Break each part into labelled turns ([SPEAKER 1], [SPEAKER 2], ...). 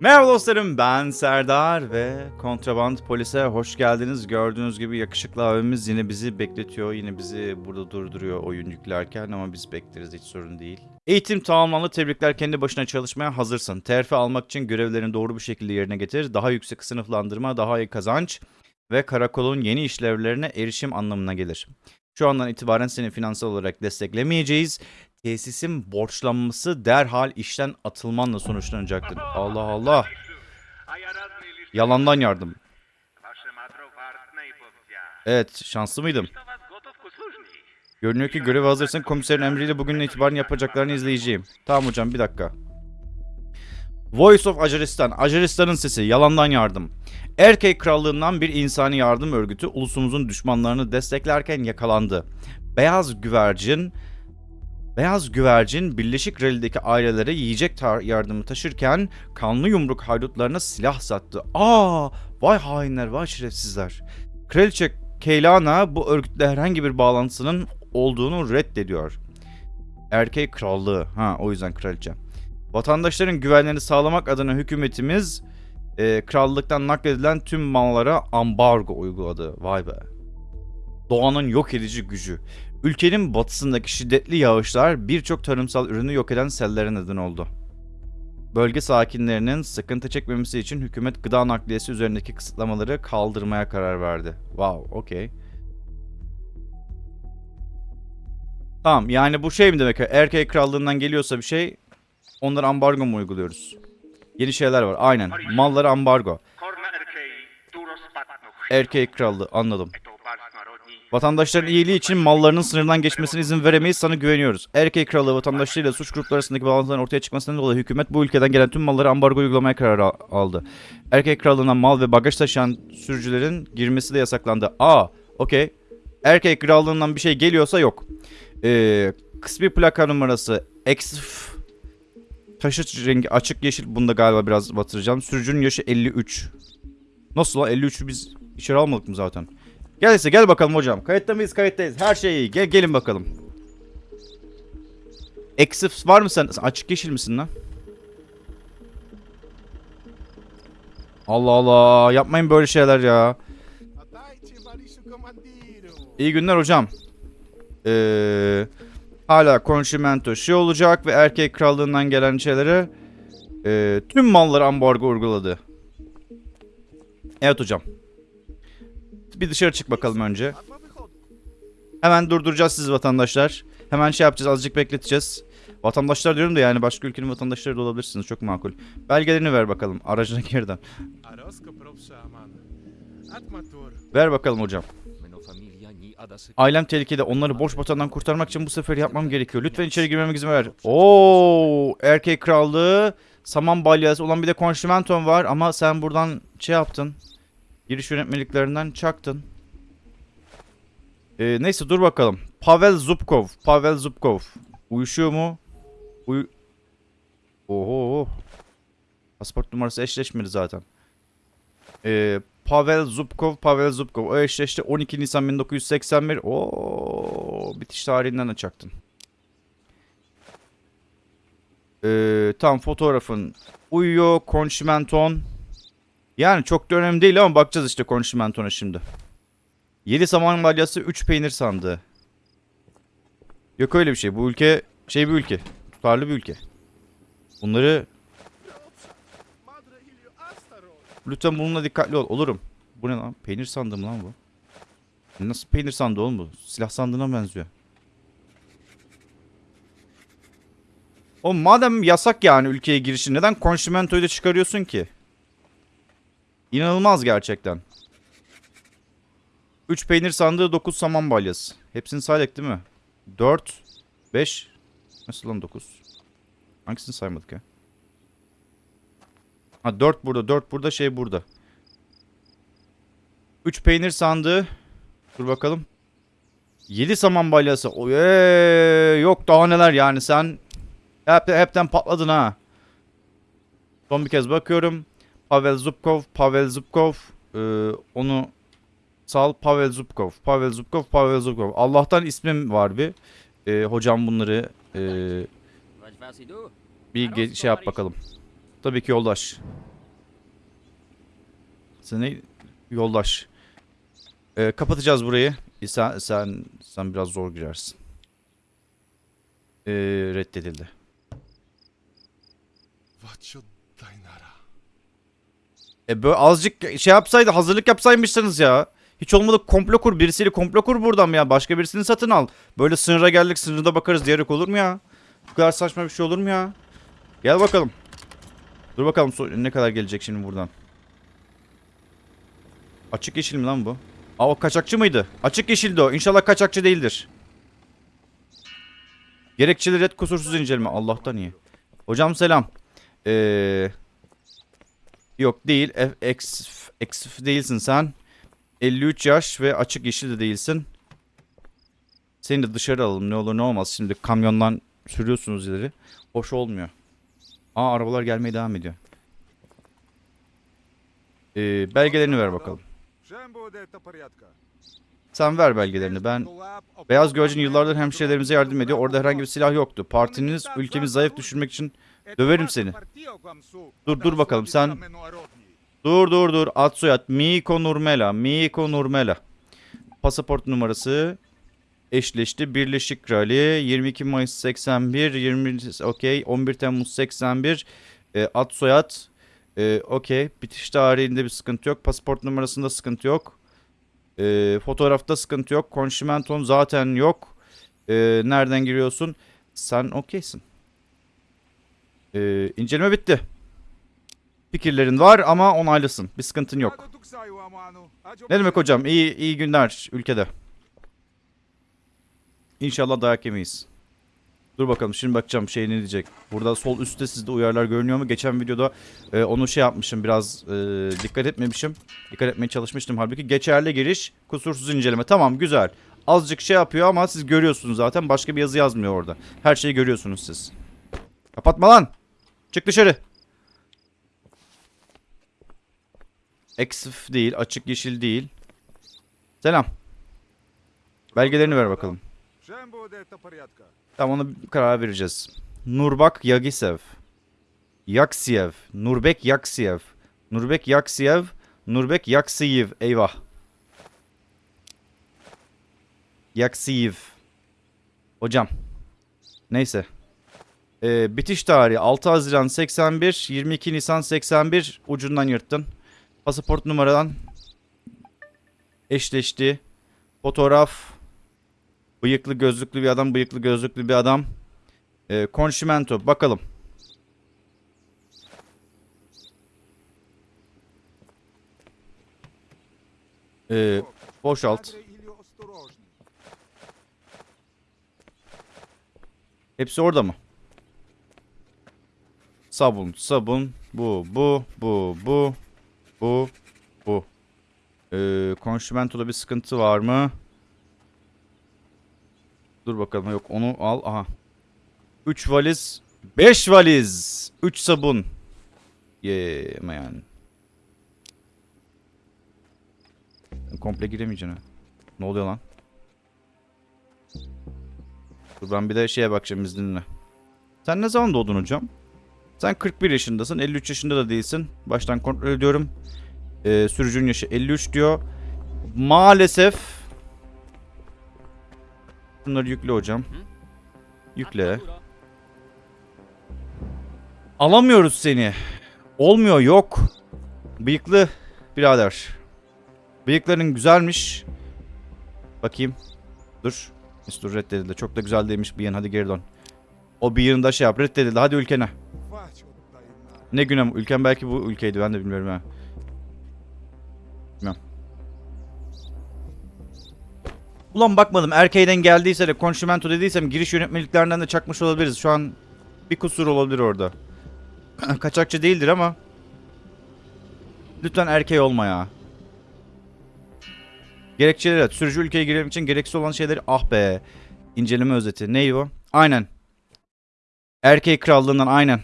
[SPEAKER 1] Merhaba dostlarım ben Serdar ve Kontraband Polis'e hoş geldiniz. Gördüğünüz gibi yakışıklı abimiz yine bizi bekletiyor. Yine bizi burada durduruyor oyun yüklerken ama biz bekleriz hiç sorun değil. Eğitim tamamlandı. Tebrikler kendi başına çalışmaya hazırsın. Terfi almak için görevlerini doğru bir şekilde yerine getir. Daha yüksek sınıflandırma, daha iyi kazanç ve karakolun yeni işlevlerine erişim anlamına gelir. Şu andan itibaren seni finansal olarak desteklemeyeceğiz. Tesisin borçlanması derhal işten atılmanla sonuçlanacaktır. Allah Allah. Yalandan yardım. Evet, şanslı mıydım? Görünüyor ki görev hazırsın. Komiserin emriyle bugün itibaren yapacaklarını izleyeceğim. Tamam hocam bir dakika. Voice of Ajaristan. Ajaristan'ın sesi. Yalandan yardım. Erkek Krallığından bir insani yardım örgütü ulusumuzun düşmanlarını desteklerken yakalandı. Beyaz güvercin Beyaz güvercin Birleşik Rally'deki ailelere yiyecek yardımı taşırken kanlı yumruk haydutlarına silah sattı. Aa, vay hainler, vay şerefsizler. Kraliçe Keylana bu örgütle herhangi bir bağlantısının olduğunu reddediyor. Erkek krallığı. Ha o yüzden kraliçe. Vatandaşların güvenliğini sağlamak adına hükümetimiz e, krallıktan nakledilen tüm mallara ambargo uyguladı. Vay be. Doğanın yok edici gücü. Ülkenin batısındaki şiddetli yağışlar birçok tarımsal ürünü yok eden sellere neden oldu. Bölge sakinlerinin sıkıntı çekmemesi için hükümet gıda nakliyesi üzerindeki kısıtlamaları kaldırmaya karar verdi. Wow, okey. Tamam, yani bu şey mi demek? Erkek krallığından geliyorsa bir şey, onlara ambargo mu uyguluyoruz? Yeni şeyler var, aynen. Mallara ambargo. Erkek krallığı, anladım. Vatandaşların iyiliği için mallarının sınırdan geçmesine izin veremeyiz sana güveniyoruz. Erkek kralı vatandaşlarıyla suç grupları arasındaki bağlantıların ortaya çıkmasından dolayı hükümet bu ülkeden gelen tüm malları ambargo uygulamaya karar al- aldı. Erkek krallığına mal ve bagaj taşıyan sürücülerin girmesi de yasaklandı. Aa, okey. Erkek krallığından bir şey geliyorsa yok. Ee, kısmi plaka numarası X taşıt rengi açık yeşil. Bunu da galiba biraz batıracağım. Sürücünün yaşı 53. Nasıl lan 53'ü biz içeri almadık mı zaten? Gel ise gel bakalım hocam. Kayıtta mıyız? Kayıttayız. Her şey iyi. Gel gelin bakalım. Exif var mı? Sen Açık yeşil misin lan? Allah Allah. Yapmayın böyle şeyler ya. İyi günler hocam. Ee, hala konşimento şey olacak ve erkek krallığından gelen şeylere e, tüm malları ambargo uyguladı. Evet hocam. Bir dışarı çık bakalım önce. Hemen durduracağız siz vatandaşlar. Hemen şey yapacağız azıcık bekleteceğiz. Vatandaşlar diyorum da yani başka ülkenin vatandaşları da olabilirsiniz çok makul. Belgelerini ver bakalım aracına geriden. Ver bakalım hocam. Ailem tehlikede onları boş vatandan kurtarmak için bu sefer yapmam gerekiyor. Lütfen içeri girmeme izin ver. Oo, erkek krallığı, saman balyası olan bir de konşimenton var ama sen buradan şey yaptın. Giriş yönetmeliklerinden çaktın. Ee, neyse dur bakalım. Pavel Zubkov. Pavel Zubkov. Uyuşuyor mu? Uy... Oho. Pasaport numarası eşleşmedi zaten. Ee, Pavel Zubkov, Pavel Zubkov. O eşleşti 12 Nisan 1981. Oo, bitiş tarihinden de çaktın. Ee, tam fotoğrafın uyuyor. Konşimenton. Yani çok da önemli değil ama bakacağız işte konşimentona şimdi. 7 saman balyası 3 peynir sandığı. Yok öyle bir şey. Bu ülke şey bir ülke. Tutarlı bir ülke. Bunları lütfen bununla dikkatli ol. Olurum. Bu ne lan? Peynir sandığı mı lan bu? Nasıl peynir sandığı oğlum bu? Silah sandığına benziyor. O madem yasak yani ülkeye girişin neden konşimentoyu da çıkarıyorsun ki? İnanılmaz gerçekten. 3 peynir sandığı 9 saman balyası. Hepsini saydık değil mi? 4 5 Nasıl lan 9? Hangisini saymadık ya? Ha 4 burada 4 burada şey burada. 3 peynir sandığı. Dur bakalım. 7 saman balyası. Oy, yok daha neler yani sen hep, hepten patladın ha. Son bir kez bakıyorum. Pavel Zubkov, Pavel Zubkov. Ee, onu sal Pavel Zubkov, Pavel Zubkov, Pavel Zubkov. Allah'tan ismim var bir. Ee, hocam bunları ee, bir şey yap bakalım. Tabii ki yoldaş. Sen ne? Yoldaş. Ee, kapatacağız burayı. E, Sen, sen, sen biraz zor girersin. Ee, reddedildi.
[SPEAKER 2] Vacho Dainara.
[SPEAKER 1] E böyle azıcık şey yapsaydı hazırlık yapsaymışsınız ya. Hiç olmadı komplo kur birisiyle komplo kur buradan ya. Başka birisini satın al. Böyle sınıra geldik sınırda bakarız diyerek olur mu ya? Bu kadar saçma bir şey olur mu ya? Gel bakalım. Dur bakalım ne kadar gelecek şimdi buradan. Açık yeşil mi lan bu? Aa o kaçakçı mıydı? Açık yeşildi o. İnşallah kaçakçı değildir. Gerekçeli red kusursuz inceleme. Allah'tan iyi. Hocam selam. Eee... Yok değil. Ex, ex değilsin sen. 53 yaş ve açık yeşil de değilsin. Seni de dışarı alalım ne olur ne olmaz. Şimdi kamyondan sürüyorsunuz ileri. Hoş olmuyor. Aa arabalar gelmeye devam ediyor. Ee, belgelerini ver bakalım. Sen ver belgelerini. Ben Beyaz Gölcü'nün yıllardır hemşirelerimize yardım ediyor. Orada herhangi bir silah yoktu. Partiniz ülkemizi zayıf düşürmek için Döverim seni. Dur, dur bakalım, sen- Dur dur dur. Ad soyad. Miko Nurmela. Miko Nurmela. Pasaport numarası eşleşti. Birleşik Rally 22 Mayıs 81 20 okey 11 Temmuz 81 e, ad soyad e, okey bitiş tarihinde bir sıkıntı yok. Pasaport numarasında sıkıntı yok. E, fotoğrafta sıkıntı yok. Konşimenton zaten yok. E, nereden giriyorsun? Sen okeysin. E, inceleme bitti. Fikirlerin var ama onaylısın. Bir sıkıntın yok. Ne demek hocam? İyi iyi günler ülkede. İnşallah dayak yemeyiz. Dur bakalım şimdi bakacağım şey ne diyecek. Burada sol üstte sizde uyarılar görünüyor mu? Geçen videoda e, onu şey yapmışım biraz e, dikkat etmemişim. Dikkat etmeye çalışmıştım halbuki. Geçerli giriş kusursuz inceleme. Tamam güzel. Azıcık şey yapıyor ama siz görüyorsunuz zaten. Başka bir yazı yazmıyor orada. Her şeyi görüyorsunuz siz. Kapatma lan. Çık dışarı. Eksif değil. Açık yeşil değil. Selam. Belgelerini ver bakalım. Tam ona karar vereceğiz. Nurbak Yagisev. Yaksiyev. Nurbek Yaksiyev. Nurbek Yaksiyev. Nurbek Yaksiyev. Eyvah. Yaksiyev. Hocam. Neyse. E, bitiş tarihi 6 Haziran 81, 22 Nisan 81 ucundan yırttın. Pasaport numaradan eşleşti. Fotoğraf bıyıklı gözlüklü bir adam, bıyıklı gözlüklü bir adam. Ee, e, Conchimento bakalım. E, boşalt. Hepsi orada mı? Sabun, sabun. Bu, bu, bu, bu, bu, bu. Ee, Conchimento'da bir sıkıntı var mı? Dur bakalım yok onu al. Aha. 3 valiz. 5 valiz. 3 sabun. Yeah man. Komple giremeyeceksin ha. Ne oluyor lan? Dur ben bir de şeye bakacağım izninle. Sen ne zaman doğdun hocam? Sen 41 yaşındasın. 53 yaşında da değilsin. Baştan kontrol ediyorum. Ee, sürücünün yaşı 53 diyor. Maalesef Bunları yükle hocam. Yükle. Alamıyoruz seni. Olmuyor yok. Bıyıklı birader. Bıyıkların güzelmiş. Bakayım. Dur. Dur reddedildi. Çok da güzel değilmiş bıyığın. Hadi geri dön. O bıyığını da şey yap. Reddedildi. Hadi ülkene. Ne güne ülken belki bu ülkeydi. Ben de bilmiyorum ha. Bilmem. Ulan bakmadım. Erkeğden geldiyse de konşimento dediysem giriş yönetmeliklerinden de çakmış olabiliriz. Şu an bir kusur olabilir orada. Kaçakçı değildir ama. Lütfen erkeği olma ya. Gerekçeleri evet. Sürücü ülkeye girmek için gereksiz olan şeyleri ah be. İnceleme özeti. Ney o? Aynen. Erkeği krallığından aynen.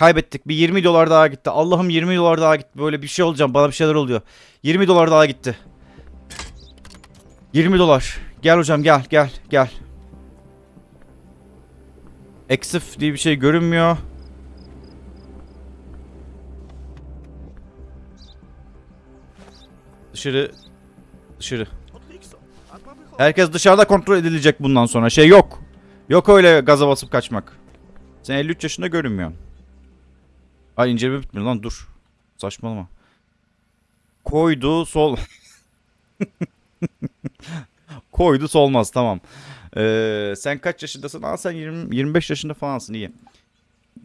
[SPEAKER 1] Kaybettik. Bir 20 dolar daha gitti. Allah'ım 20 dolar daha gitti. Böyle bir şey olacağım. Bana bir şeyler oluyor. 20 dolar daha gitti. 20 dolar. Gel hocam gel gel gel. Eksif diye bir şey görünmüyor. Dışarı. Dışarı. Herkes dışarıda kontrol edilecek bundan sonra. Şey yok. Yok öyle gaza basıp kaçmak. Sen 53 yaşında görünmüyorsun. Ay inceleme bitmiyor lan dur. Saçmalama. Koydu sol. Koydu solmaz tamam. Ee, sen kaç yaşındasın? Aa sen 20, 25 yaşında falansın iyi.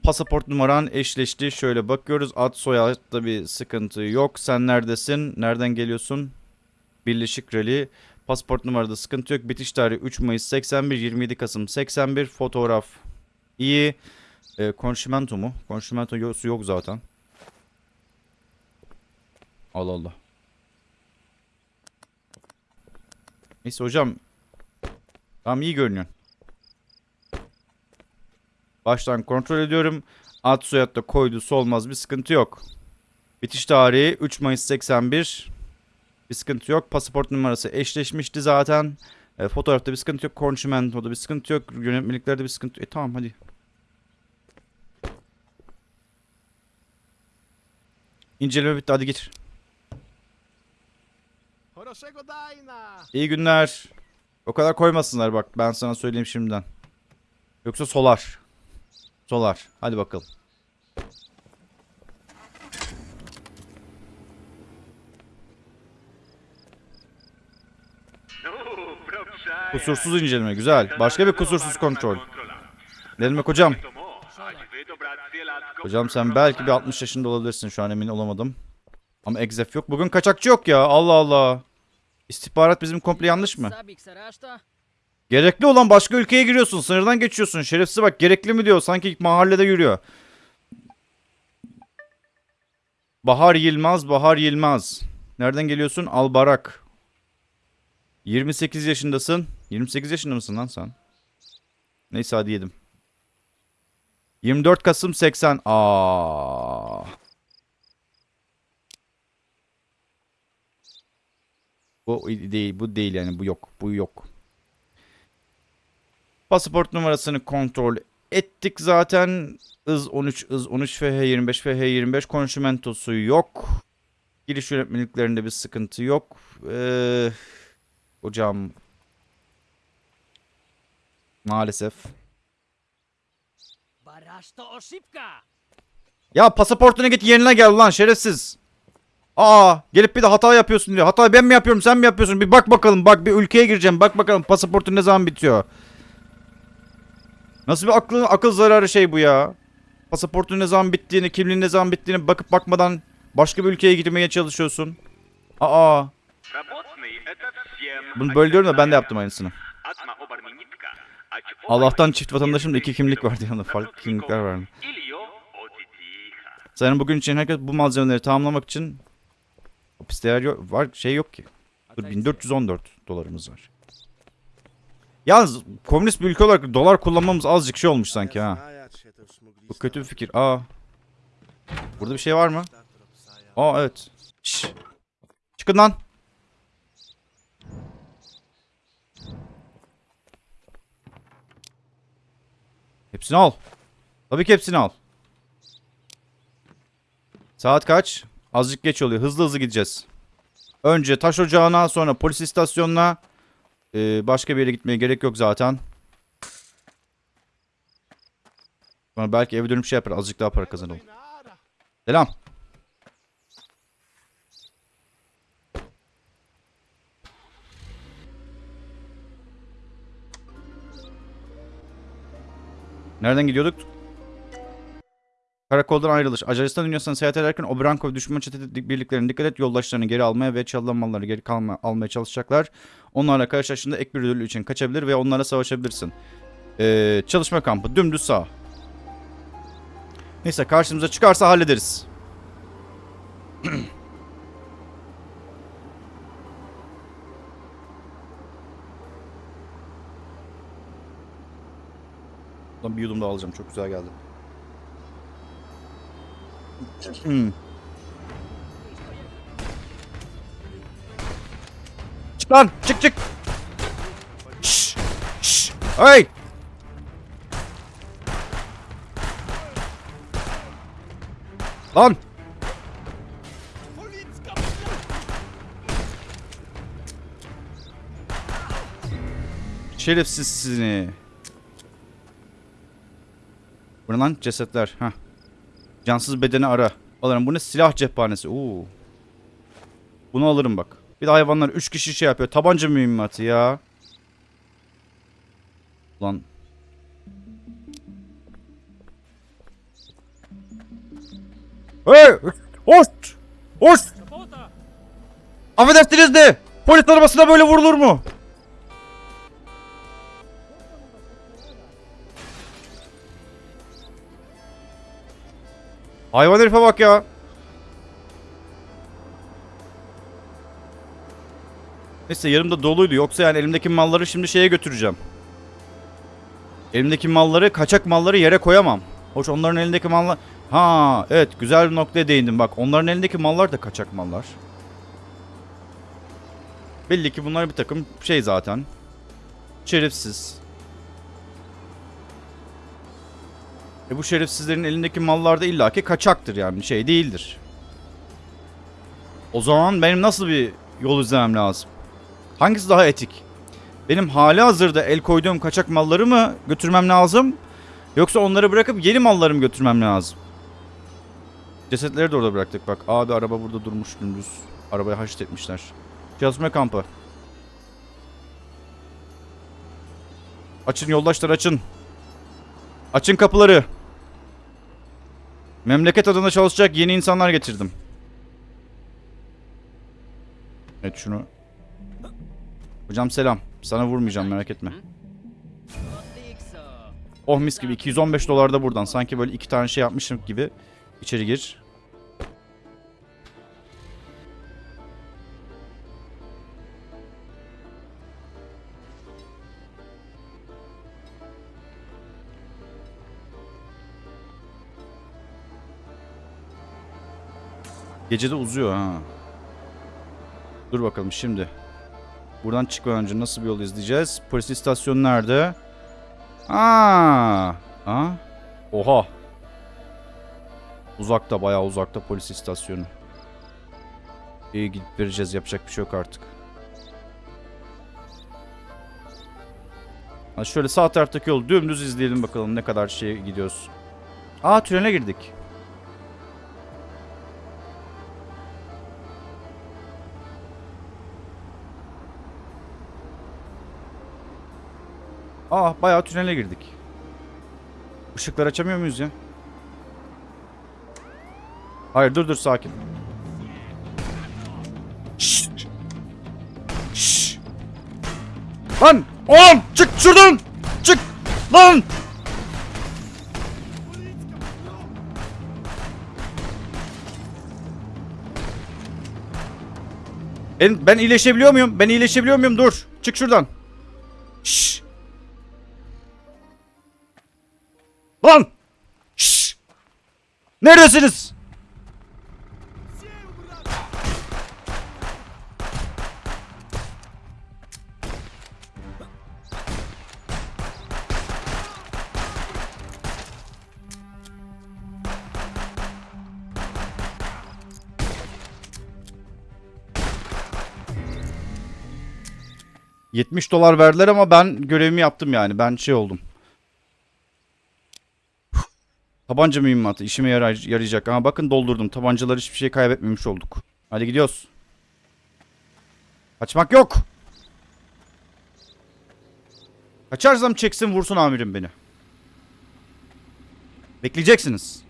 [SPEAKER 1] Pasaport numaran eşleşti. Şöyle bakıyoruz. Ad soyadda bir sıkıntı yok. Sen neredesin? Nereden geliyorsun? Birleşik Rally. Pasaport numarada sıkıntı yok. Bitiş tarihi 3 Mayıs 81, 27 Kasım 81. Fotoğraf iyi. E, konşimento mu? Konşimento yok, yok zaten. Allah Allah. Neyse hocam. Tamam iyi görünüyor. Baştan kontrol ediyorum. Ad soyadda koydu solmaz bir sıkıntı yok. Bitiş tarihi 3 Mayıs 81. Bir sıkıntı yok. Pasaport numarası eşleşmişti zaten. E, fotoğrafta bir sıkıntı yok. Konşimentoda bir sıkıntı yok. Yönetmeliklerde bir sıkıntı yok. E tamam hadi. İnceleme bitti hadi git. İyi günler. O kadar koymasınlar bak ben sana söyleyeyim şimdiden. Yoksa solar. Solar. Hadi bakalım. Kusursuz inceleme güzel. Başka bir kusursuz kontrol. Ne demek hocam? Hocam sen belki bir 60 yaşında olabilirsin şu an emin olamadım. Ama egzef yok. Bugün kaçakçı yok ya. Allah Allah. İstihbarat bizim komple yanlış mı? Gerekli olan başka ülkeye giriyorsun. Sınırdan geçiyorsun. Şerefsiz bak gerekli mi diyor. Sanki mahallede yürüyor. Bahar Yılmaz, Bahar Yılmaz. Nereden geliyorsun? Albarak. 28 yaşındasın. 28 yaşında mısın lan sen? Neyse hadi yedim. 24 Kasım 80. Aa. Bu değil, bu değil yani bu yok. Bu yok. Pasaport numarasını kontrol ettik zaten. IZ 13, IZ 13, FH 25, FH 25 konşimentosu yok. Giriş yönetmeliklerinde bir sıkıntı yok. Ee, hocam maalesef. Ya pasaportuna git yerine gel lan şerefsiz. Aa gelip bir de hata yapıyorsun diyor. Hata ben mi yapıyorum sen mi yapıyorsun? Bir bak bakalım bak bir ülkeye gireceğim. Bak bakalım pasaportun ne zaman bitiyor. Nasıl bir akıl, akıl zararı şey bu ya. Pasaportun ne zaman bittiğini, kimliğin ne zaman bittiğini bakıp bakmadan başka bir ülkeye gitmeye çalışıyorsun. Aa. Bunu böyle diyorum da ben de yaptım aynısını. Allah'tan çift vatandaşımda iki kimlik vardı yanında. Farklı kimlikler vardı. Senin bugün için herkes bu malzemeleri tamamlamak için hapiste yer yok, var şey yok ki. Dur 1414 dolarımız var. Yalnız komünist bir ülke olarak dolar kullanmamız azıcık şey olmuş sanki ha. Bu kötü bir fikir. Aa. Burada bir şey var mı? Aa evet. Şş. Çıkın lan. Hepsini al. Tabii ki hepsini al. Saat kaç? Azıcık geç oluyor. Hızlı hızlı gideceğiz. Önce taş ocağına sonra polis istasyonuna. Ee, başka bir yere gitmeye gerek yok zaten. Sonra belki eve dönüp şey yapar. Azıcık daha para kazanalım. Selam. Nereden gidiyorduk? Karakoldan ayrılış. Acaristan dünyasına seyahat ederken Obrankov düşman çete birliklerine dikkat et. Yoldaşlarını geri almaya ve çalınan malları geri kalma, almaya çalışacaklar. Onlarla karşılaştığında ek bir ödül için kaçabilir ve onlarla savaşabilirsin. Ee, çalışma kampı. Dümdüz sağ. Neyse karşımıza çıkarsa hallederiz. Bundan bir yudum daha alacağım. Çok güzel geldi. Hmm. çık lan. Çık çık. Şşş. Şşş. Hey. Lan. Şerefsiz seni. Bu lan? Cesetler. Heh. Cansız bedeni ara. Alırım. Bu ne? Silah cephanesi. Oo. Bunu alırım bak. Bir de hayvanlar 3 kişi şey yapıyor. Tabanca mühimmatı ya. Lan. Hey! Hoş!
[SPEAKER 3] Kapota!
[SPEAKER 1] Affedersiniz de polis arabasına böyle vurulur mu? Hayvan herife bak ya. Neyse yarım da doluydu. Yoksa yani elimdeki malları şimdi şeye götüreceğim. Elimdeki malları, kaçak malları yere koyamam. Hoş onların elindeki mallar... Ha evet güzel bir noktaya değindim bak. Onların elindeki mallar da kaçak mallar. Belli ki bunlar bir takım şey zaten. Şerefsiz. E bu şerefsizlerin elindeki mallar da illaki kaçaktır yani şey değildir. O zaman benim nasıl bir yol izlemem lazım? Hangisi daha etik? Benim hali hazırda el koyduğum kaçak malları mı götürmem lazım? Yoksa onları bırakıp yeni mallarımı götürmem lazım? Cesetleri de orada bıraktık bak. Abi araba burada durmuş dümdüz. Arabayı haşit etmişler. Çalışma kampı. Açın yoldaşlar açın. Açın kapıları. Memleket adına çalışacak yeni insanlar getirdim. Evet şunu. Hocam selam. Sana vurmayacağım merak etme. Oh mis gibi 215 dolar da buradan. Sanki böyle iki tane şey yapmışım gibi. İçeri gir. Gece de uzuyor ha. Dur bakalım şimdi. Buradan çıkmadan önce nasıl bir yol izleyeceğiz? Polis istasyonu nerede? Aa, ha? Oha. Uzakta bayağı uzakta polis istasyonu. İyi gidip vereceğiz yapacak bir şey yok artık. Ha şöyle sağ taraftaki yolu dümdüz izleyelim bakalım ne kadar şey gidiyoruz. Aa trene girdik. Aa bayağı tünele girdik. Işıklar açamıyor muyuz ya? Hayır dur dur sakin. Şşt. Şşt. Lan oğlum çık şuradan. Çık lan. Ben, ben iyileşebiliyor muyum? Ben iyileşebiliyor muyum? Dur. Çık şuradan. Lan! Şşş! Neredesiniz? ...70 dolar verdiler ama ben görevimi yaptım yani. Ben şey oldum. Tabanca mühimmatı işime yaray- yarayacak. Ama bakın doldurdum. Tabancalar hiçbir şey kaybetmemiş olduk. Hadi gidiyoruz. Kaçmak yok. Kaçarsam çeksin vursun amirim beni. Bekleyeceksiniz.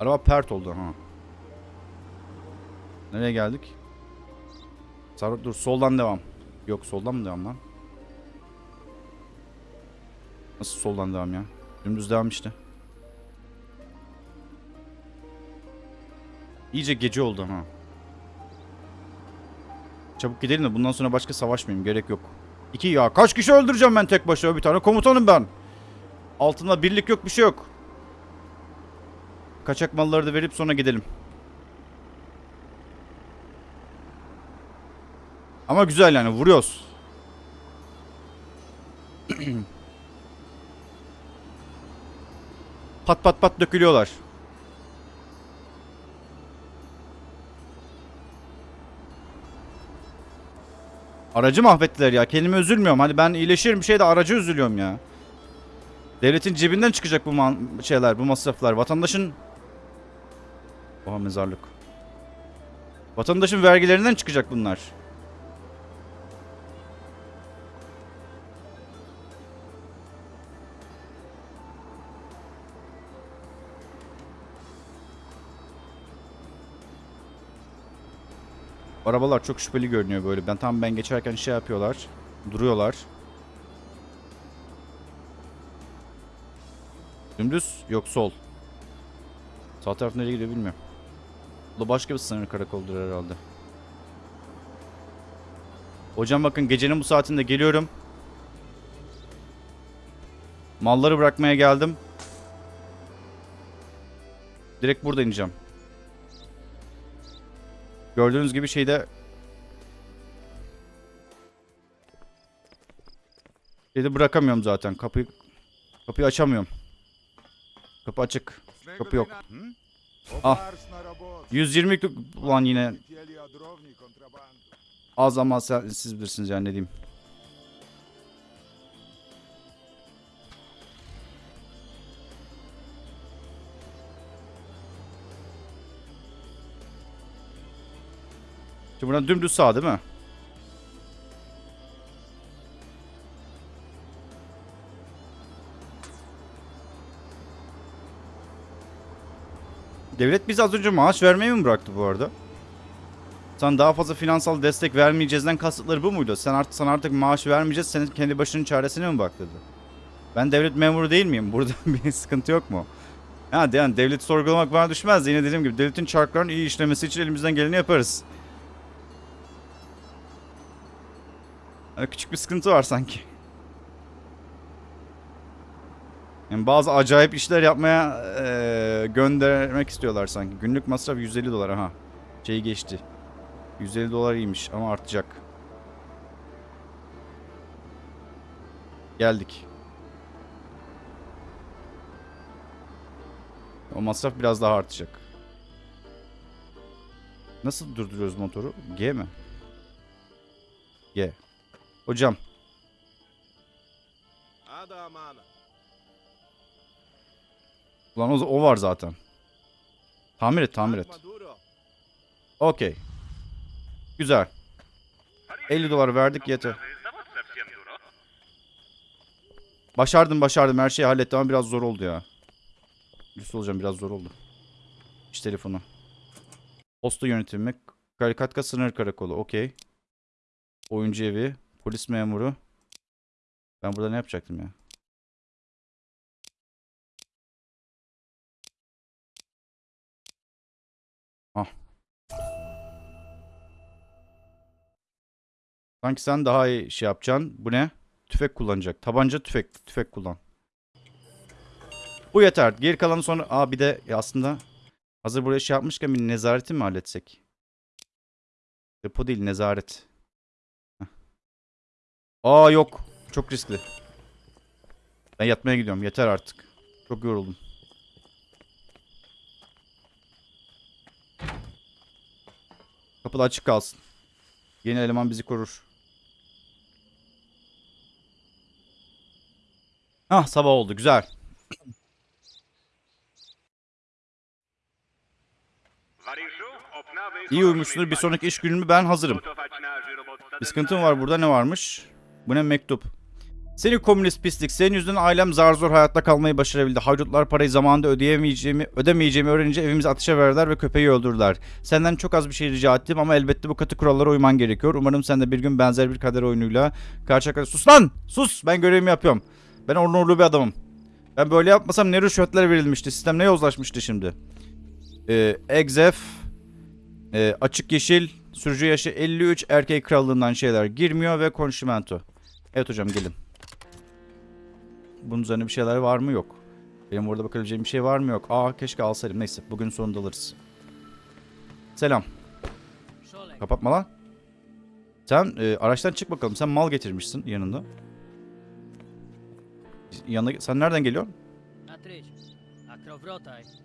[SPEAKER 1] Araba pert oldu ha. Nereye geldik? Sarı dur soldan devam. Yok soldan mı devam lan? Nasıl soldan devam ya? Dümdüz devam işte. İyice gece oldu ha. Çabuk gidelim de bundan sonra başka savaşmayayım. Gerek yok. İki ya kaç kişi öldüreceğim ben tek başıma bir tane komutanım ben. Altında birlik yok bir şey yok. Kaçak malları da verip sonra gidelim. Ama güzel yani vuruyoruz. pat pat pat dökülüyorlar. Aracı mahvettiler ya. Kendime üzülmüyorum. Hani ben iyileşirim bir şey de aracı üzülüyorum ya. Devletin cebinden çıkacak bu şeyler, bu masraflar. Vatandaşın... Oha mezarlık. Vatandaşın vergilerinden çıkacak bunlar. Arabalar çok şüpheli görünüyor böyle. Ben tam ben geçerken şey yapıyorlar. Duruyorlar. Dümdüz yok sol. Sağ taraf nereye gidiyor bilmiyorum. Bu başka bir sınır karakoldur herhalde. Hocam bakın gecenin bu saatinde geliyorum. Malları bırakmaya geldim. Direkt burada ineceğim. Gördüğünüz gibi şeyde şeyde bırakamıyorum zaten. Kapıyı kapıyı açamıyorum. Kapı açık. Kapı yok. Ah. 120 ulan yine. Az ama sen, siz bilirsiniz yani ne diyeyim. Şimdi buradan dümdüz sağ değil mi? Devlet bize az önce maaş vermeyi mi bıraktı bu arada? Sen daha fazla finansal destek vermeyeceğizden kasıtları bu muydu? Sen artık sana artık maaş vermeyeceğiz. Senin kendi başının çaresine mi bak dedi. Ben devlet memuru değil miyim? Burada bir sıkıntı yok mu? Ha yani devleti sorgulamak bana düşmez. Yine dediğim gibi devletin çarkların iyi işlemesi için elimizden geleni yaparız. Küçük bir sıkıntı var sanki. Yani bazı acayip işler yapmaya eee, göndermek istiyorlar sanki. Günlük masraf 150 dolar ha. Şeyi geçti. 150 dolar iyiymiş ama artacak. Geldik. O masraf biraz daha artacak. Nasıl durduruyoruz motoru? G mi? G. Hocam. Ulan o, o var zaten. Tamir et tamir et. Okey. Güzel. 50 dolar verdik yeter. Başardım başardım her şeyi hallettim ama biraz zor oldu ya. Üstü olacağım biraz zor oldu. İş telefonu. Posta yönetimi. Karikatka sınır karakolu. Okey. Oyuncu evi. Polis memuru. Ben burada ne yapacaktım ya? Ah. Sanki sen daha iyi şey yapacaksın. Bu ne? Tüfek kullanacak. Tabanca tüfek. Tüfek kullan. Bu yeter. Geri kalanı sonra... Aa bir de ya aslında hazır buraya şey yapmışken bir nezareti mi halletsek? Depo değil nezaret. Aa yok. Çok riskli. Ben yatmaya gidiyorum. Yeter artık. Çok yoruldum. Kapıda açık kalsın. Yeni eleman bizi korur. Ah sabah oldu güzel. İyi uyumuşsunuz. Bir sonraki iş günümü ben hazırım. Bir sıkıntım var burada ne varmış? Bu ne mektup? Seni komünist pislik. Senin yüzünden ailem zar zor hayatta kalmayı başarabildi. Haydutlar parayı zamanında ödeyemeyeceğimi, ödemeyeceğimi öğrenince evimizi ateşe verdiler ve köpeği öldürdüler. Senden çok az bir şey rica ettim ama elbette bu katı kurallara uyman gerekiyor. Umarım sen de bir gün benzer bir kader oyunuyla karşı karşıya... Sus lan! Sus! Ben görevimi yapıyorum. Ben onurlu bir adamım. Ben böyle yapmasam ne rüşvetler verilmişti. Sistem ne yozlaşmıştı şimdi. Ee, Exef, e, açık yeşil, sürücü yaşı 53, erkek krallığından şeyler girmiyor ve konşimento. Evet hocam gelin. Bunun üzerine bir şeyler var mı? Yok. Benim orada bakabileceğim bir şey var mı? Yok. Aa keşke alsaydım. Neyse. Bugün sonunda alırız. Selam. Kapatma lan. Sen e, araçtan çık bakalım. Sen mal getirmişsin yanında. Yanına, sen nereden geliyorsun?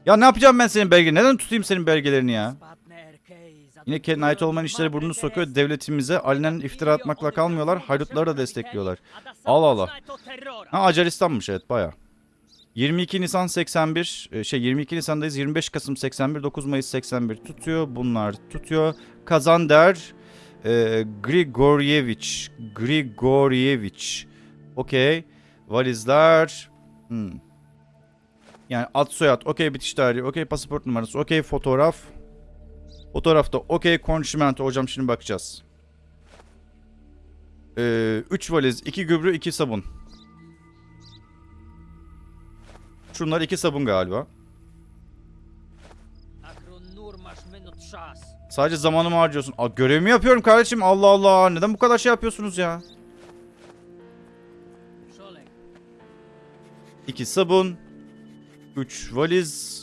[SPEAKER 1] Ya ne yapacağım ben senin belge? Neden tutayım senin belgelerini ya? Yine kendine ait olmayan işlere burnunu sokuyor. Devletimize alenen iftira atmakla kalmıyorlar. Haydutları da destekliyorlar. Allah Allah. Ha Acaristan'mış evet baya. 22 Nisan 81 e, şey 22 Nisan'dayız 25 Kasım 81 9 Mayıs 81 tutuyor bunlar tutuyor Kazander e, Grigoryeviç Grigoryeviç okey valizler hmm. yani ad soyad okey bitiş tarihi okey pasaport numarası okey fotoğraf fotoğrafta okey konşimento hocam şimdi bakacağız 3 valiz 2 gübre 2 sabun Şunlar iki sabun galiba. Sadece zamanımı harcıyorsun. Aa, görevimi yapıyorum kardeşim. Allah Allah. Neden bu kadar şey yapıyorsunuz ya? İki sabun. Üç valiz.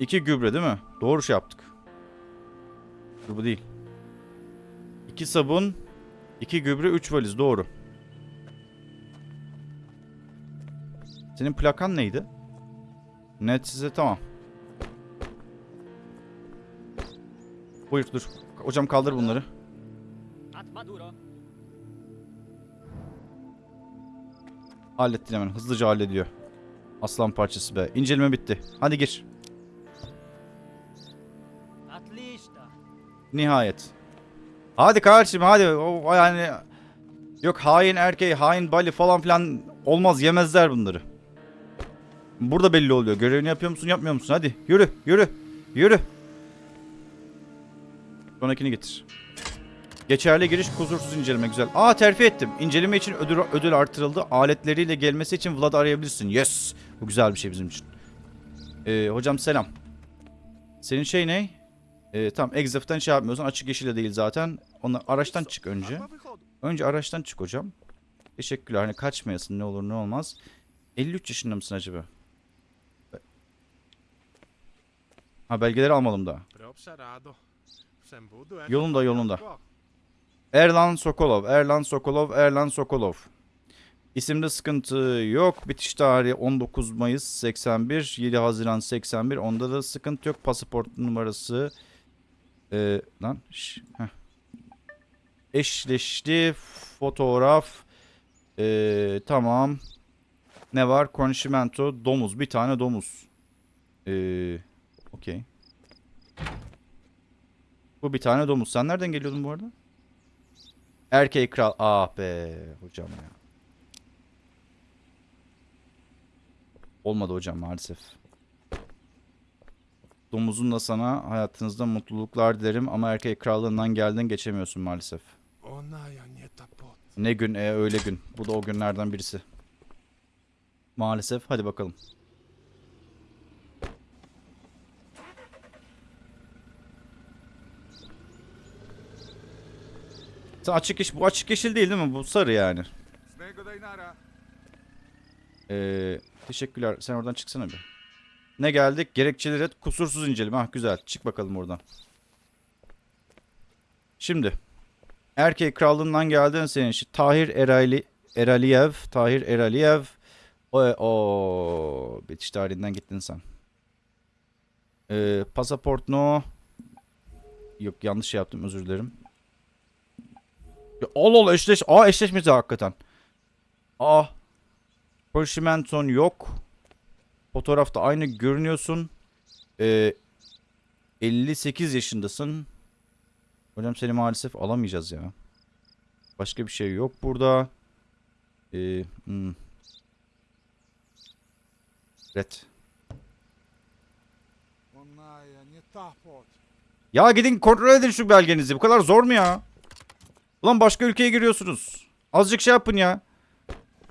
[SPEAKER 1] İki gübre değil mi? Doğru şey yaptık. Dur bu değil. İki sabun. iki gübre. Üç valiz. Doğru. Senin plakan neydi? Net size tamam. Buyur dur. Hocam kaldır bunları. Hallettin hemen. Hızlıca hallediyor. Aslan parçası be. İnceleme bitti. Hadi gir. Nihayet. Hadi kardeşim hadi. O, yani yok hain erkeği, hain bali falan filan olmaz. Yemezler bunları. Burada belli oluyor. Görevini yapıyor musun, yapmıyor musun? Hadi yürü, yürü, yürü. Sonrakini getir. Geçerli giriş kusursuz inceleme güzel. Aa terfi ettim. İnceleme için ödül, ödül artırıldı. Aletleriyle gelmesi için Vlad arayabilirsin. Yes. Bu güzel bir şey bizim için. Ee, hocam selam. Senin şey ne? Ee, tamam Exif'ten şey yapmıyorsun. Açık yeşile değil zaten. Ona araçtan çık önce. Önce araçtan çık hocam. Teşekkürler. Hani kaçmayasın ne olur ne olmaz. 53 yaşında mısın acaba? Ha belgeleri.
[SPEAKER 2] Preobservado. Sembudu, eh?
[SPEAKER 1] Yolunda, yolunda. Erlan Sokolov, Erlan Sokolov, Erlan Sokolov. İsimde sıkıntı yok. Bitiş tarihi 19 Mayıs 81, 7 Haziran 81. Onda da sıkıntı yok. Pasaport numarası. Ee, lan. şş. Eşleşti. Fotoğraf. Ee, tamam. Ne var? Konşimento. Domuz. Bir tane domuz. Ee, Okey. Bu bir tane domuz. Sen nereden geliyordun bu arada? Erkek kral. Ah be hocam ya. Olmadı hocam maalesef. Domuzun da sana hayatınızda mutluluklar dilerim ama erkek krallığından geldin geçemiyorsun maalesef. Ne gün e, öyle gün. Bu da o günlerden birisi. Maalesef. Hadi bakalım. Sen açık yeşil, bu açık yeşil değil değil mi? Bu sarı yani. Ee, teşekkürler. Sen oradan çıksana bir. Ne geldik? Gerekçeleri kusursuz inceleme. Ah güzel. Çık bakalım oradan. Şimdi. Erkek krallığından geldin senin için. Tahir Erali, Eraliyev. Tahir Eraliyev. O, o bitiş tarihinden gittin sen. Ee, pasaport no. Yok yanlış şey yaptım özür dilerim. Ya, ol ol eşleş. Aa eşleşmesi hakikaten. Aa. Polşimenton yok. Fotoğrafta aynı görünüyorsun. Ee, 58 yaşındasın. Hocam seni maalesef alamayacağız ya. Başka bir şey yok burada. Ee, hmm. Red. Ya gidin kontrol edin şu belgenizi. Bu kadar zor mu ya? Ulan başka ülkeye giriyorsunuz. Azıcık şey yapın ya.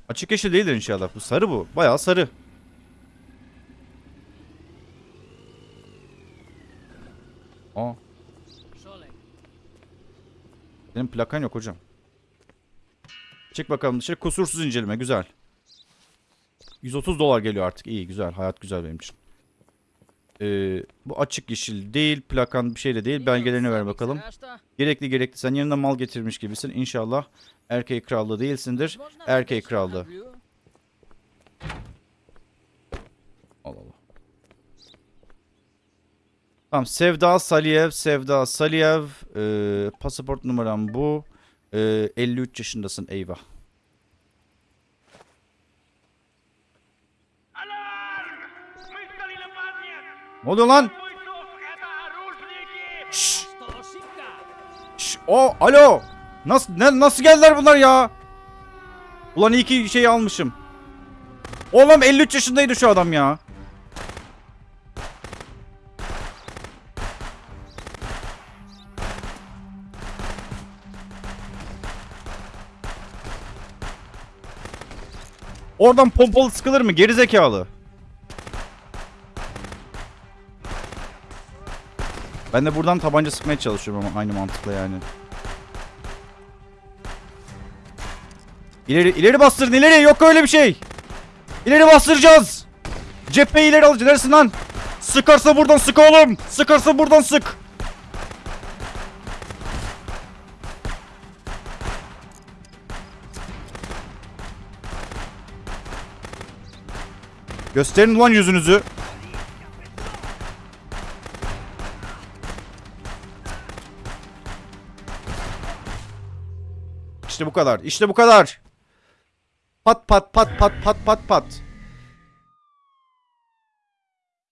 [SPEAKER 1] Açık yeşil değildir inşallah. Bu sarı bu. Bayağı sarı. Aa, senin plakan yok hocam. Çık bakalım dışarı. Kusursuz inceleme. Güzel. 130 dolar geliyor artık. İyi güzel. Hayat güzel benim için. Ee, bu açık yeşil değil. Plakan bir şey de değil. Belgelerini ver bakalım. Gerekli gerekli. Sen yanında mal getirmiş gibisin. İnşallah erkek krallığı değilsindir. Erkek krallığı. Allah Allah. Tamam Sevda Saliyev, Sevda Saliyev. Ee, pasaport numaram bu. Ee, 53 yaşındasın eyvah. Ne oluyor lan? Şşş. Şşş. O alo. Nasıl ne, nasıl geldiler bunlar ya? Ulan iyi ki şeyi almışım. Oğlum 53 yaşındaydı şu adam ya. Oradan pompalı sıkılır mı? Geri zekalı. Ben de buradan tabanca sıkmaya çalışıyorum ama aynı mantıkla yani. İleri ileri bastırın ileri yok öyle bir şey. İleri bastıracağız. Cepheyi ileri alacağız. Neresin lan? Sıkarsa buradan sık oğlum. Sıkarsa buradan sık. Gösterin ulan yüzünüzü. İşte bu kadar. İşte bu kadar. Pat pat pat pat pat pat pat.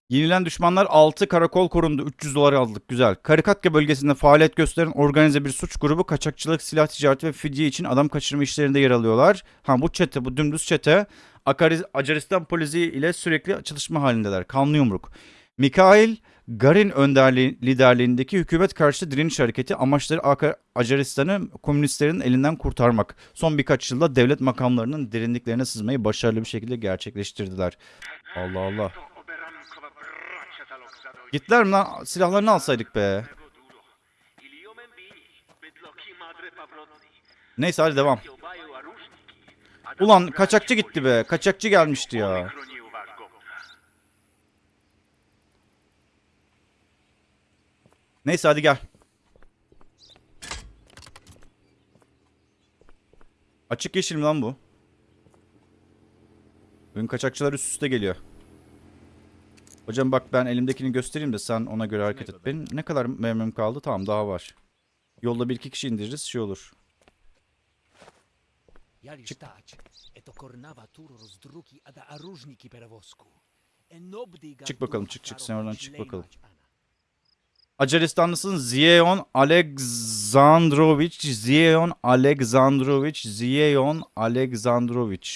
[SPEAKER 1] Yenilen düşmanlar 6 karakol korundu. 300 dolar aldık. Güzel. Karikatya bölgesinde faaliyet gösteren organize bir suç grubu kaçakçılık, silah ticareti ve fidye için adam kaçırma işlerinde yer alıyorlar. Ha bu çete, bu dümdüz çete Akari- Acaristan polisi ile sürekli çalışma halindeler. Kanlı yumruk. Mikhail Garin önderliği, liderliğindeki hükümet karşıtı direniş hareketi amaçları Acaristan'ı komünistlerin elinden kurtarmak. Son birkaç yılda devlet makamlarının derinliklerine sızmayı başarılı bir şekilde gerçekleştirdiler. Allah Allah. Gittiler mi lan? Silahlarını alsaydık be. Neyse hadi devam. Ulan kaçakçı gitti be. Kaçakçı gelmişti ya. Neyse hadi gel. Açık yeşil mi lan bu? Bugün kaçakçılar üst üste geliyor. Hocam bak ben elimdekini göstereyim de sen ona göre hareket et. Benim ne kadar mermim kaldı? Tamam daha var. Yolda bir iki kişi indiririz şey olur.
[SPEAKER 4] Я лишь тач, это корнава тур роздруки, а да оружники перевозку. Энобди
[SPEAKER 1] Çık bakalım, çık, çık, sen oradan çık
[SPEAKER 4] члеймач
[SPEAKER 1] bakalım.
[SPEAKER 4] ана.
[SPEAKER 1] Acaristanlısın Ziyeon Alexandrovich Ziyeon Alexandrovich Ziyeon Alexandrovich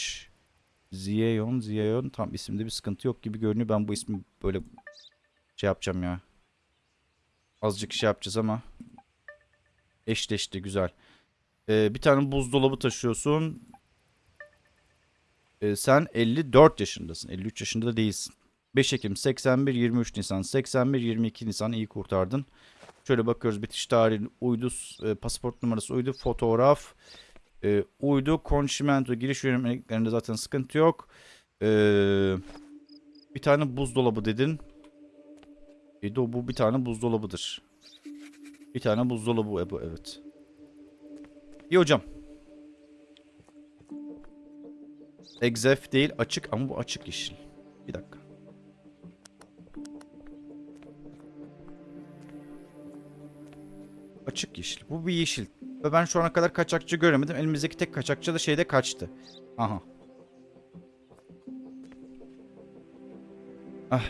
[SPEAKER 1] Ziyeon Ziyeon tam isimde bir sıkıntı yok gibi görünüyor. Ben bu ismi böyle şey yapacağım ya. Azıcık şey yapacağız ama eşleşti güzel. Ee, bir tane buzdolabı taşıyorsun. Ee, sen 54 yaşındasın. 53 yaşında da değilsin. 5 Ekim 81 23 Nisan 81 22 Nisan iyi kurtardın. Şöyle bakıyoruz bitiş tarihi uydu e, pasaport numarası uydu fotoğraf e, uydu konşimento giriş yönelimlerinde zaten sıkıntı yok. E, bir tane buzdolabı dedin. E, de o bu bir tane buzdolabıdır. Bir tane buzdolabı e, bu evet. İyi hocam. Exef değil açık ama bu açık yeşil. Bir dakika. Açık yeşil. Bu bir yeşil. Ve ben şu ana kadar kaçakçı göremedim. Elimizdeki tek kaçakçı da şeyde kaçtı. Aha. Ah.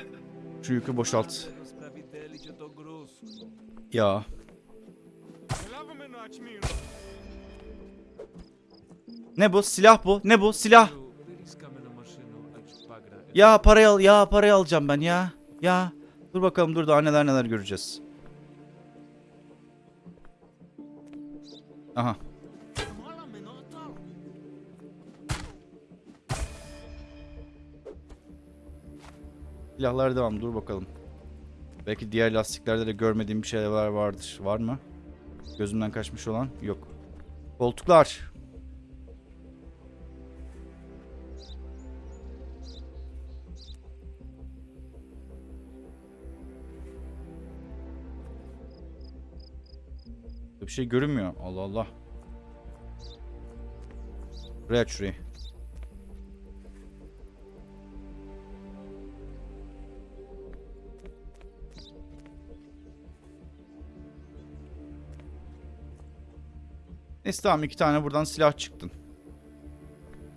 [SPEAKER 1] Şu yükü boşalt. Ya. Ne bu? Silah bu. Ne bu? Silah. Ya parayı al. Ya parayı alacağım ben ya. Ya. Dur bakalım dur daha neler neler göreceğiz. Aha. Silahlar devam. Dur bakalım. Belki diğer lastiklerde de görmediğim bir şeyler vardır. Var mı? Gözümden kaçmış olan? Yok. Koltuklar. bir şey görünmüyor. Allah Allah. Buraya aç şurayı. Neyse tamam iki tane buradan silah çıktın.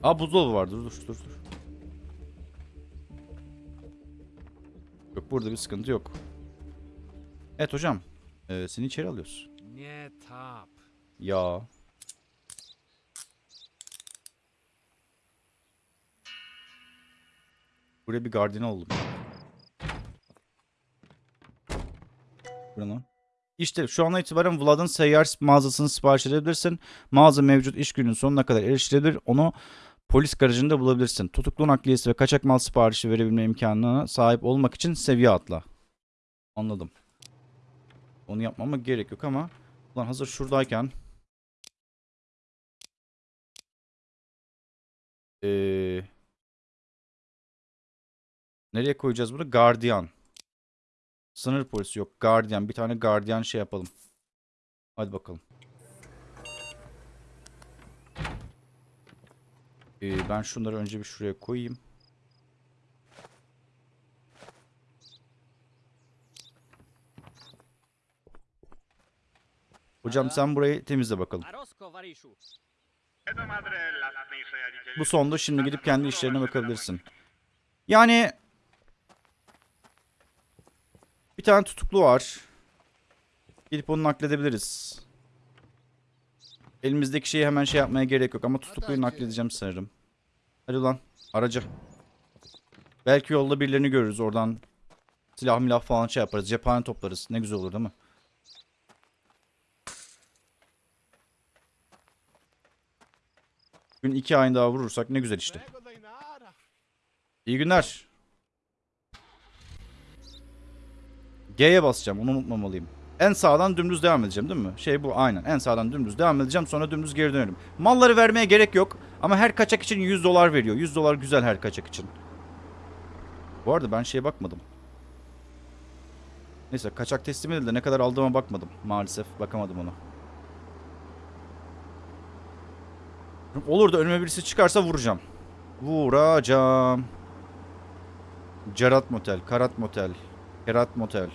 [SPEAKER 1] Aa buzdolabı var dur dur dur dur. Yok burada bir sıkıntı yok. Evet hocam. E, seni içeri alıyoruz.
[SPEAKER 4] Nie tap.
[SPEAKER 1] Ya. Buraya bir gardiyan oldum. Buradan. İşte şu ana itibaren Vlad'ın seyyar mağazasını sipariş edebilirsin. Mağaza mevcut iş günün sonuna kadar erişilebilir. Onu polis garajında bulabilirsin. Tutuklu nakliyesi ve kaçak mal siparişi verebilme imkanına sahip olmak için seviye atla. Anladım. Onu yapmama gerek yok ama Ulan hazır şuradayken Ee, nereye koyacağız bunu? Gardiyan. Sınır polisi yok. Gardiyan. Bir tane gardiyan şey yapalım. Hadi bakalım. Ee, ben şunları önce bir şuraya koyayım. Hocam sen burayı temizle bakalım. Bu sonda şimdi gidip kendi işlerine bakabilirsin. Yani bir tane tutuklu var. Gidip onu nakledebiliriz. Elimizdeki şeyi hemen şey yapmaya gerek yok ama tutukluyu nakledeceğim sanırım. Hadi ulan aracı. Belki yolda birilerini görürüz oradan. Silah milah falan şey yaparız. Cephane toplarız. Ne güzel olur değil mi? Gün iki ayın daha vurursak ne güzel işte. İyi günler. G'ye basacağım. Onu unutmamalıyım. En sağdan dümdüz devam edeceğim değil mi? Şey bu aynen. En sağdan dümdüz devam edeceğim. Sonra dümdüz geri dönerim. Malları vermeye gerek yok. Ama her kaçak için 100 dolar veriyor. 100 dolar güzel her kaçak için. Bu arada ben şeye bakmadım. Neyse kaçak teslim edildi. Ne kadar aldığıma bakmadım. Maalesef bakamadım ona. Olur da önüme birisi çıkarsa vuracağım. Vuracağım. Cerat Motel, Karat Motel, Kerat Motel.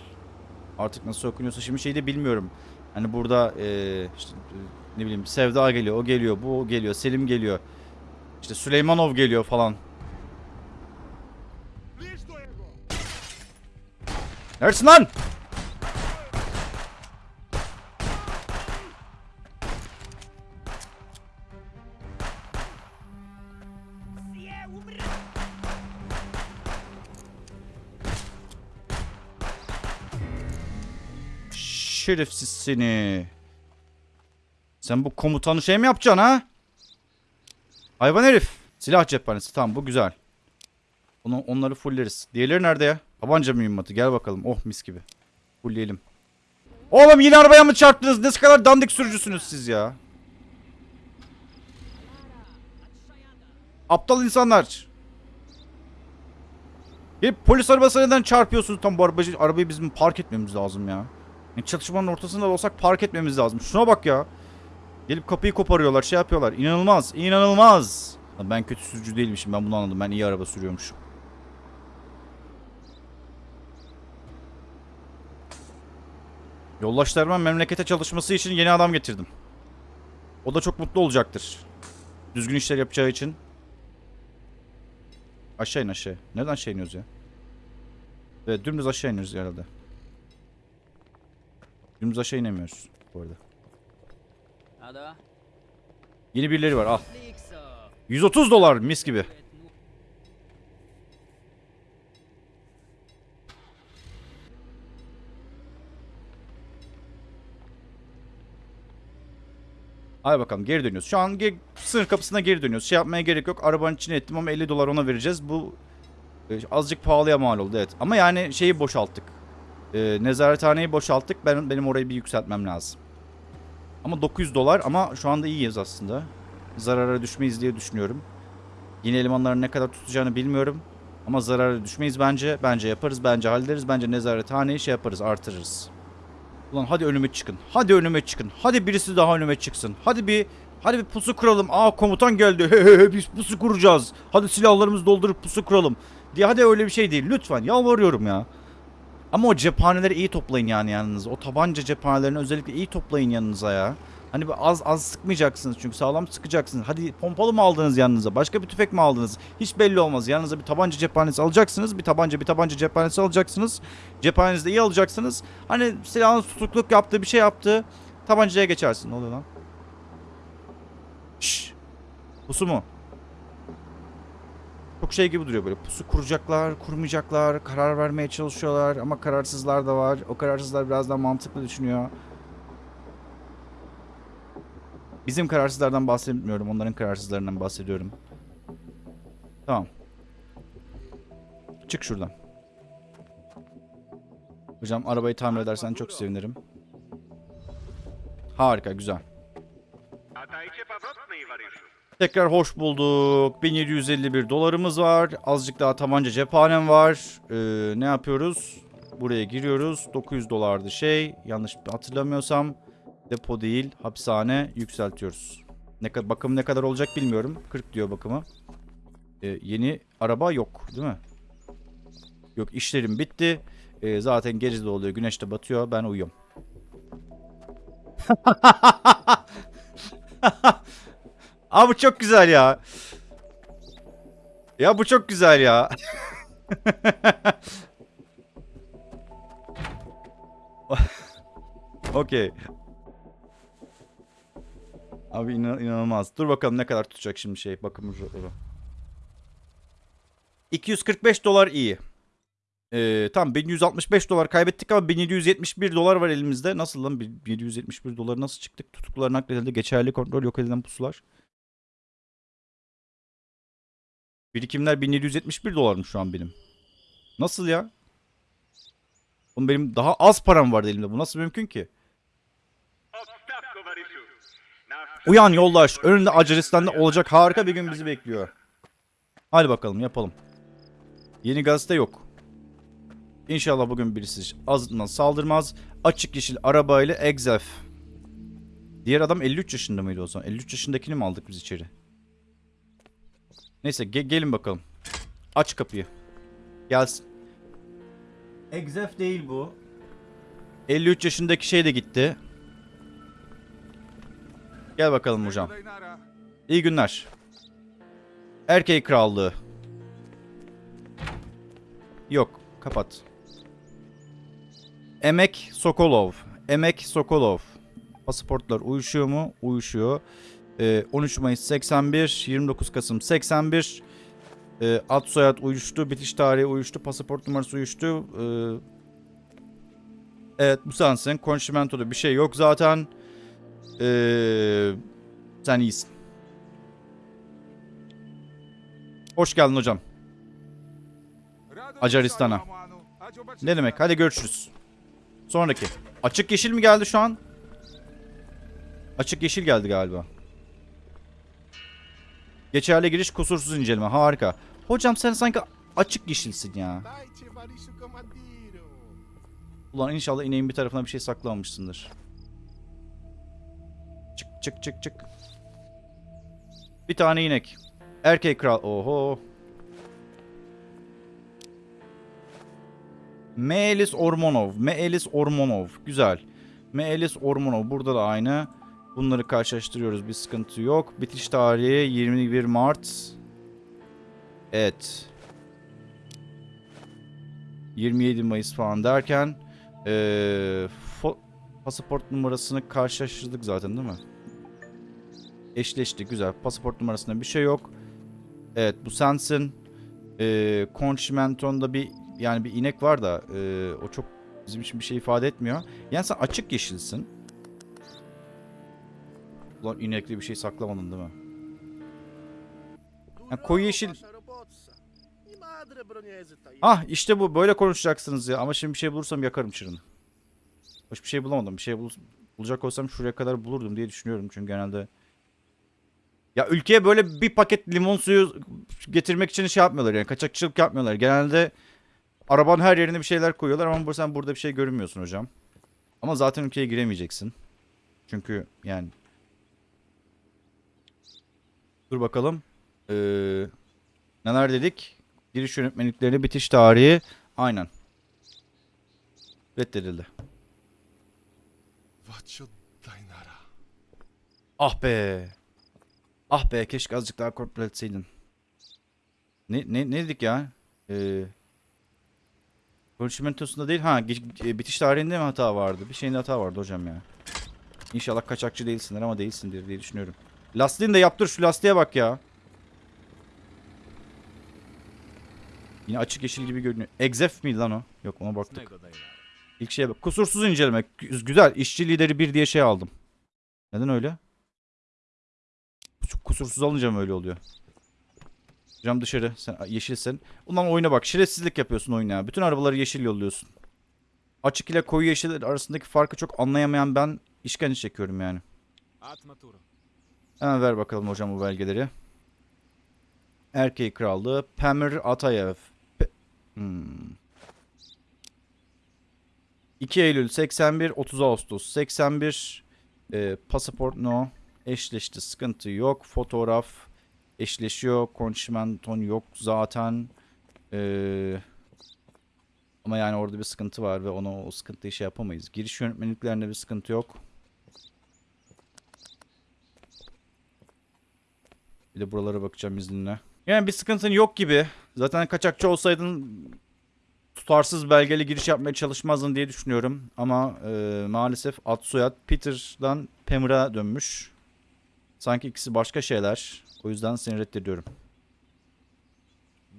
[SPEAKER 1] Artık nasıl okunuyorsa şimdi şeyi de bilmiyorum. Hani burada eee, işte, e, ne bileyim Sevda geliyor, o geliyor, bu geliyor, Selim geliyor. İşte Süleymanov geliyor falan. Neredesin lan? Şerefsiz seni. Sen bu komutanı şey mi yapacaksın ha? Hayvan herif. Silah cephanesi. Tamam bu güzel. Onu, onları fulleriz. Diğerleri nerede ya? Tabanca mühimmatı. Gel bakalım. Oh mis gibi. Fullleyelim. Oğlum yine arabaya mı çarptınız? Ne kadar dandik sürücüsünüz siz ya? Aptal insanlar. Hep polis arabası neden çarpıyorsunuz tam bu arabayı, arabayı bizim park etmemiz lazım ya. Yani çatışmanın ortasında da olsak park etmemiz lazım. Şuna bak ya. Gelip kapıyı koparıyorlar, şey yapıyorlar. İnanılmaz, inanılmaz. Ben kötü sürücü değilmişim, ben bunu anladım. Ben iyi araba sürüyormuşum. Yoldaşlarıma memlekete çalışması için yeni adam getirdim. O da çok mutlu olacaktır. Düzgün işler yapacağı için. Aşağı in aşağı. Nereden aşağı iniyoruz ya? Evet dümdüz aşağı iniyoruz herhalde. Dümdüz aşağı inemiyoruz bu arada.
[SPEAKER 3] Ada?
[SPEAKER 1] Yeni birileri var al.
[SPEAKER 3] Likso.
[SPEAKER 1] 130 dolar mis gibi. Hadi bakalım geri dönüyoruz. Şu an ge- sınır kapısına geri dönüyoruz. Şey yapmaya gerek yok. Arabanın içine ettim ama 50 dolar ona vereceğiz. Bu e, azıcık pahalıya mal oldu evet. Ama yani şeyi boşalttık. E, nezarethaneyi boşalttık. Ben, benim orayı bir yükseltmem lazım. Ama 900 dolar ama şu anda iyiyiz aslında. Zarara düşmeyiz diye düşünüyorum. Yeni elemanların ne kadar tutacağını bilmiyorum. Ama zarara düşmeyiz bence. Bence yaparız. Bence hallederiz. Bence nezarethaneyi şey yaparız. Artırırız. Ulan hadi önüme çıkın. Hadi önüme çıkın. Hadi birisi daha önüme çıksın. Hadi bir hadi bir pusu kuralım. Aa komutan geldi. Biz pusu kuracağız. Hadi silahlarımızı doldurup pusu kuralım. Diye hadi öyle bir şey değil. Lütfen yalvarıyorum ya. Ama o cephaneleri iyi toplayın yani yanınıza. O tabanca cephanelerini özellikle iyi toplayın yanınıza ya. Hani az az sıkmayacaksınız çünkü sağlam sıkacaksınız. Hadi pompalı mı aldınız yanınıza? Başka bir tüfek mi aldınız? Hiç belli olmaz. Yanınıza bir tabanca cephanesi alacaksınız. Bir tabanca bir tabanca cephanesi alacaksınız. Cephanenizi de iyi alacaksınız. Hani silahın tutukluk yaptığı bir şey yaptı. Tabancaya geçersin. Ne oluyor lan? Şşş. Pusu mu? Çok şey gibi duruyor böyle. Pusu kuracaklar, kurmayacaklar, karar vermeye çalışıyorlar ama kararsızlar da var. O kararsızlar biraz daha mantıklı düşünüyor. Bizim kararsızlardan bahsetmiyorum. Onların kararsızlarından bahsediyorum. Tamam. Çık şuradan. Hocam arabayı tamir edersen çok sevinirim. Harika, güzel. Tekrar hoş bulduk. 1751 dolarımız var. Azıcık daha tabanca cephanem var. Ee, ne yapıyoruz? Buraya giriyoruz. 900 dolardı şey. Yanlış hatırlamıyorsam. Depo değil, hapishane yükseltiyoruz. Ne bakım ne kadar olacak bilmiyorum. 40 diyor bakımı. Ee, yeni araba yok, değil mi? Yok, işlerim bitti. Ee, zaten gece de oluyor, güneş de batıyor. Ben uyuyorum. Abi bu çok güzel ya. Ya bu çok güzel ya. Okey. Abi inan- inanılmaz. Dur bakalım ne kadar tutacak şimdi şey bakım ücretleri. 245 dolar iyi. Ee, tamam 1165 dolar kaybettik ama 1771 dolar var elimizde. Nasıl lan 1771 dolar nasıl çıktık? Tutuklular nakledildi. Geçerli kontrol yok edilen pusular. Birikimler 1771 dolarmış şu an benim. Nasıl ya? Oğlum benim daha az param vardı elimde. Bu nasıl mümkün ki? Uyan yoldaş. Önünde Acaristan'da olacak harika bir gün bizi bekliyor. Hadi bakalım yapalım. Yeni gazete yok. İnşallah bugün birisi azından saldırmaz. Açık yeşil arabayla Exef. Diğer adam 53 yaşında mıydı o zaman? 53 yaşındakini mi aldık biz içeri? Neyse ge- gelin bakalım. Aç kapıyı. Gelsin. Exef değil bu. 53 yaşındaki şey de gitti. Gel bakalım hocam. İyi günler. Erkek krallığı. Yok, kapat. Emek Sokolov. Emek Sokolov. Pasaportlar uyuşuyor mu? Uyuşuyor. Ee, 13 Mayıs 81, 29 Kasım 81. Ee, ad soyad uyuştu, bitiş tarihi uyuştu, pasaport numarası uyuştu. Ee, evet bu sensin. Konşimentoda bir şey yok zaten. Ee, sen iyisin. Hoş geldin hocam. Acaristan'a. Ne demek? Hadi görüşürüz. Sonraki. Açık yeşil mi geldi şu an? Açık yeşil geldi galiba. Geçerli giriş kusursuz inceleme. Harika. Hocam sen sanki açık yeşilsin ya. Ulan inşallah ineğin bir tarafına bir şey saklamamışsındır. Çık çık çık çık. Bir tane inek. Erkek kral. Oho. Meelis Ormonov. Meelis Ormonov. Güzel. Meelis Ormonov. Burada da aynı. Bunları karşılaştırıyoruz. Bir sıkıntı yok. Bitiş tarihi 21 Mart. Evet. 27 Mayıs falan derken ee, pasaport numarasını karşılaştırdık zaten değil mi? Eşleşti güzel. Pasaport numarasında bir şey yok. Evet bu sensin. Ee, Conchimenton'da bir yani bir inek var da ee, o çok bizim için bir şey ifade etmiyor. Yani sen açık yeşilsin. Ulan inekli bir şey saklamadın değil mi? Ya koyu yeşil- Ah işte bu böyle konuşacaksınız ya ama şimdi bir şey bulursam yakarım çırını. Hoş bir şey bulamadım. Bir şey bul- bulacak olsam şuraya kadar bulurdum diye düşünüyorum çünkü genelde. Ya ülkeye böyle bir paket limon suyu getirmek için şey yapmıyorlar yani kaçakçılık yapmıyorlar. Genelde arabanın her yerine bir şeyler koyuyorlar ama sen burada bir şey görünmüyorsun hocam. Ama zaten ülkeye giremeyeceksin. Çünkü yani Dur bakalım. Ee, neler dedik? Giriş yönetmelikleri bitiş tarihi. Aynen. Reddedildi. Ah be. Ah be keşke azıcık daha kontrol etseydin. Ne, ne, ne dedik ya? Ee, konuşmentosunda değil. Ha e, bitiş tarihinde mi hata vardı? Bir şeyinde hata vardı hocam ya. İnşallah kaçakçı değilsindir ama değilsindir diye düşünüyorum. Lastiğini de yaptır şu lastiğe bak ya. Yine açık yeşil gibi görünüyor. Exef miydi lan o? Yok ona baktık. İlk şeye bak. Kusursuz inceleme. Gü- Güzel. İşçi lideri 1 diye şey aldım. Neden öyle? Kus- Kusursuz alınca mı öyle oluyor? Cam dışarı. Sen yeşilsin. Ulan oyuna bak. Şerefsizlik yapıyorsun oyuna. ya. Bütün arabaları yeşil yolluyorsun. Açık ile koyu yeşil arasındaki farkı çok anlayamayan ben işkence çekiyorum yani.
[SPEAKER 2] Atmaturo.
[SPEAKER 1] Hemen ver bakalım hocam bu belgeleri. Erkeği Krallığı. Pamir Atayev. Pe- hmm. 2 Eylül 81, 30 Ağustos 81. E, pasaport no. Eşleşti. Sıkıntı yok. Fotoğraf eşleşiyor. Konşimenton yok zaten. E, ama yani orada bir sıkıntı var ve ona o sıkıntıyı şey yapamayız. Giriş yönetmeliklerinde bir sıkıntı yok. Bir de buralara bakacağım izninle. Yani bir sıkıntın yok gibi. Zaten kaçakçı olsaydın tutarsız belgeli giriş yapmaya çalışmazdın diye düşünüyorum. Ama e, maalesef ad soyad Peter'dan Pammer'a dönmüş. Sanki ikisi başka şeyler. O yüzden seni reddediyorum.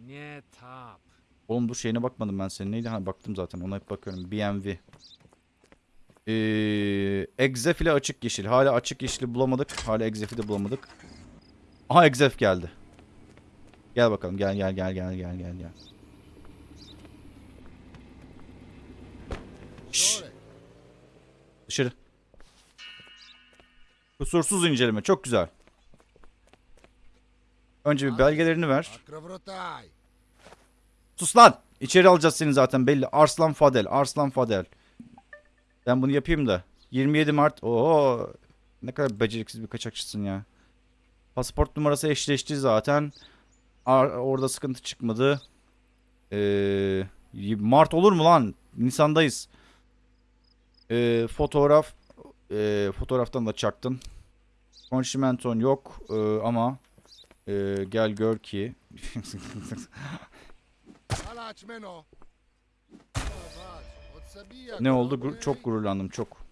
[SPEAKER 2] Nie tap.
[SPEAKER 1] Oğlum dur şeyine bakmadım ben senin. Neydi? Ha baktım zaten. Ona hep bakıyorum. BMW. Ee, Exef ile açık yeşil. Hala açık yeşili bulamadık. Hala Exef'i de bulamadık. Aha Exef geldi. Gel bakalım. Gel gel gel gel gel gel gel. Dışarı. Kusursuz inceleme. Çok güzel. Önce bir belgelerini ver. Sus lan. İçeri alacağız seni zaten belli. Arslan Fadel. Arslan Fadel. Ben bunu yapayım da. 27 Mart. Oo. Ne kadar beceriksiz bir kaçakçısın ya. Pasaport numarası eşleşti zaten. Ar- orada sıkıntı çıkmadı. Ee, Mart olur mu lan? Nisan'dayız. Ee, fotoğraf. Ee, fotoğraftan da çaktın. Konşimenton yok. Ee, ama ee, gel gör ki. Ne oldu? Gur- çok gururlandım çok.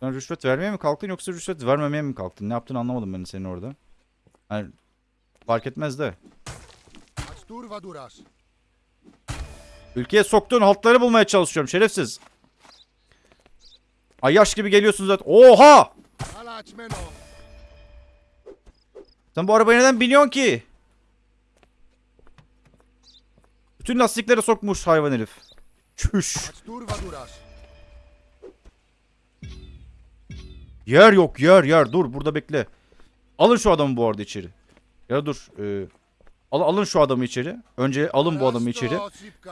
[SPEAKER 1] Sen rüşvet vermeye mi kalktın yoksa rüşvet vermemeye mi kalktın? Ne yaptığını anlamadım ben senin orada. Yani fark etmez de. Ülkeye soktuğun haltları bulmaya çalışıyorum şerefsiz. Ayyaş gibi geliyorsun zaten. Oha! Sen bu arabaya neden biniyorsun ki? Bütün lastiklere sokmuş hayvan herif. Çüş. Yer yok yer yer dur burada bekle. Alın şu adamı bu arada içeri. Ya dur. E, al, alın şu adamı içeri. Önce alın bu adamı içeri.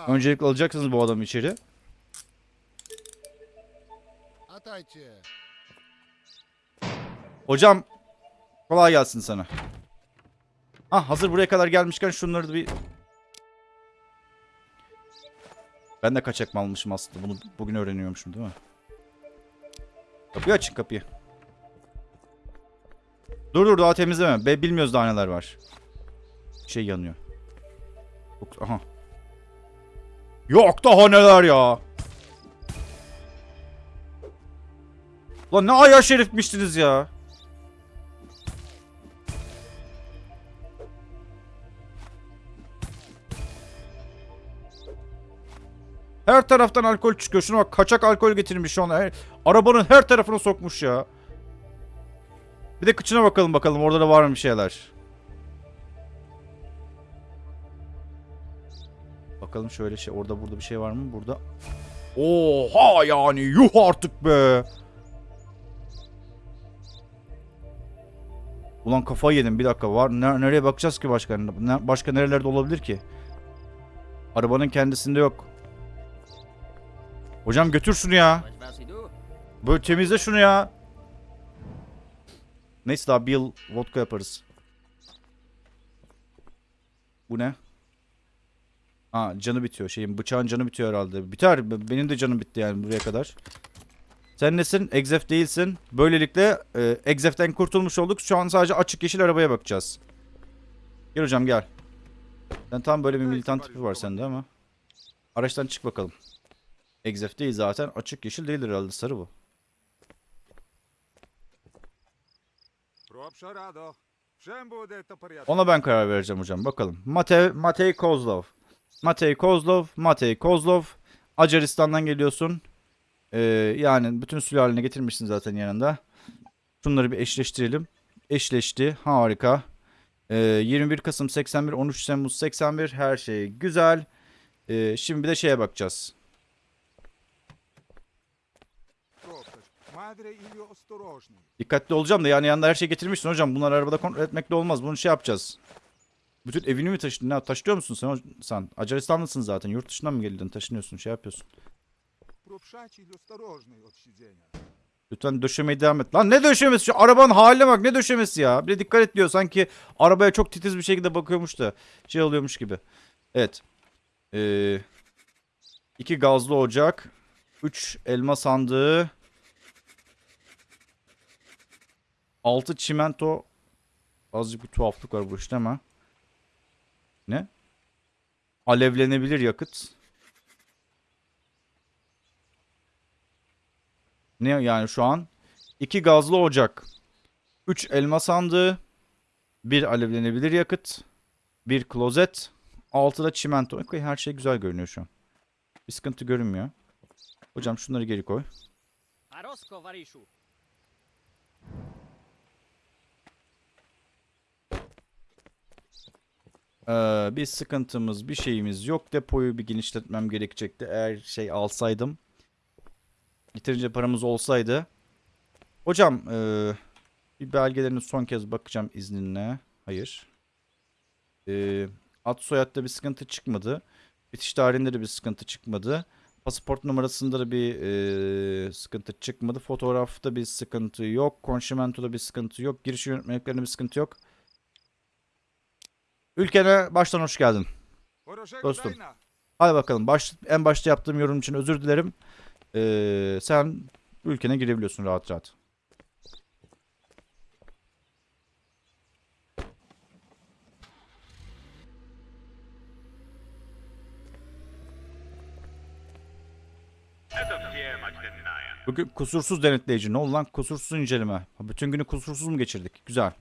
[SPEAKER 1] Öncelikle alacaksınız bu adamı içeri. Hocam kolay gelsin sana. Ah hazır buraya kadar gelmişken şunları da bir... Ben de kaçak mı almışım aslında. Bunu bugün öğreniyormuşum değil mi? Kapıyı açın kapıyı. Dur dur daha temizleme. Be bilmiyoruz daha neler var. Şey yanıyor. Aha. Yok daha neler ya. Lan ne ayağı şerifmiştiniz ya. Her taraftan alkol çıkıyor. Şuna bak kaçak alkol getirmiş şu an. Arabanın her tarafına sokmuş ya. Bir de kıçına bakalım bakalım orada da var mı bir şeyler. Bakalım şöyle şey orada burada bir şey var mı? Burada. Oha yani yuh artık be. Ulan kafayı yedim bir dakika var. Ne- nereye bakacağız ki başka? Başka nerelerde olabilir ki? Arabanın kendisinde yok. Hocam götür şunu ya. Böyle temizle şunu ya. Neyse daha bir yıl vodka yaparız. Bu ne? Ha canı bitiyor. Şeyin bıçağın canı bitiyor herhalde. Biter. Benim de canım bitti yani buraya kadar. Sen nesin? Exef değilsin. Böylelikle e, Exef'ten kurtulmuş olduk. Şu an sadece açık yeşil arabaya bakacağız. Gel hocam gel. Sen tam böyle bir militan tipi var sende ama. Araçtan çık bakalım. Exef değil zaten. Açık yeşil değildir herhalde. Sarı bu. Ona ben karar vereceğim hocam. Bakalım. Matej Kozlov. Matej Kozlov, Matej Kozlov. Acaristan'dan geliyorsun. Ee, yani bütün sülaleni getirmişsin zaten yanında. Şunları bir eşleştirelim. Eşleşti. Harika. Ee, 21 Kasım 81, 13 Temmuz 81. Her şey güzel. Ee, şimdi bir de şeye bakacağız. Dikkatli olacağım da yani yanında her şey getirmişsin hocam. Bunları arabada kontrol etmekle olmaz. Bunu şey yapacağız. Bütün evini mi taşıdın? Ne taşıyor musun sen? sen? Acaristanlısın zaten. Yurt dışından mı geldin? Taşınıyorsun, şey yapıyorsun. Lütfen döşemeye devam et. Lan ne döşemesi? Şu arabanın haline bak ne döşemesi ya. Bir de dikkat et diyor. Sanki arabaya çok titiz bir şekilde bakıyormuş da. Şey oluyormuş gibi. Evet. Ee, iki gazlı ocak. Üç elma sandığı. Altı çimento. Azıcık bir tuhaflık var bu işte ama. Ne? Alevlenebilir yakıt. Ne yani şu an? İki gazlı ocak. Üç elma sandığı. Bir alevlenebilir yakıt. Bir klozet. Altıda çimento. Okey, her şey güzel görünüyor şu an. Bir sıkıntı görünmüyor. Hocam şunları geri koy. Ee, bir sıkıntımız, bir şeyimiz yok. Depoyu bir genişletmem gerekecekti. Eğer şey alsaydım. Yeterince paramız olsaydı. Hocam, ee, bir belgelerine son kez bakacağım izninle. Hayır. Ee, ad soyadda bir sıkıntı çıkmadı. Bitiş tarihinde de bir sıkıntı çıkmadı. Pasaport numarasında da bir ee, sıkıntı çıkmadı. Fotoğrafta bir sıkıntı yok. Konşimentoda bir sıkıntı yok. Giriş yönetmeliklerinde bir sıkıntı yok. Ülkene baştan hoş geldin. Dostum. Hadi bakalım. Baş, en başta yaptığım yorum için özür dilerim. Ee, sen ülkene girebiliyorsun rahat rahat. Bugün kusursuz denetleyici. Ne oldu lan? Kusursuz inceleme. Bütün günü kusursuz mu geçirdik? Güzel.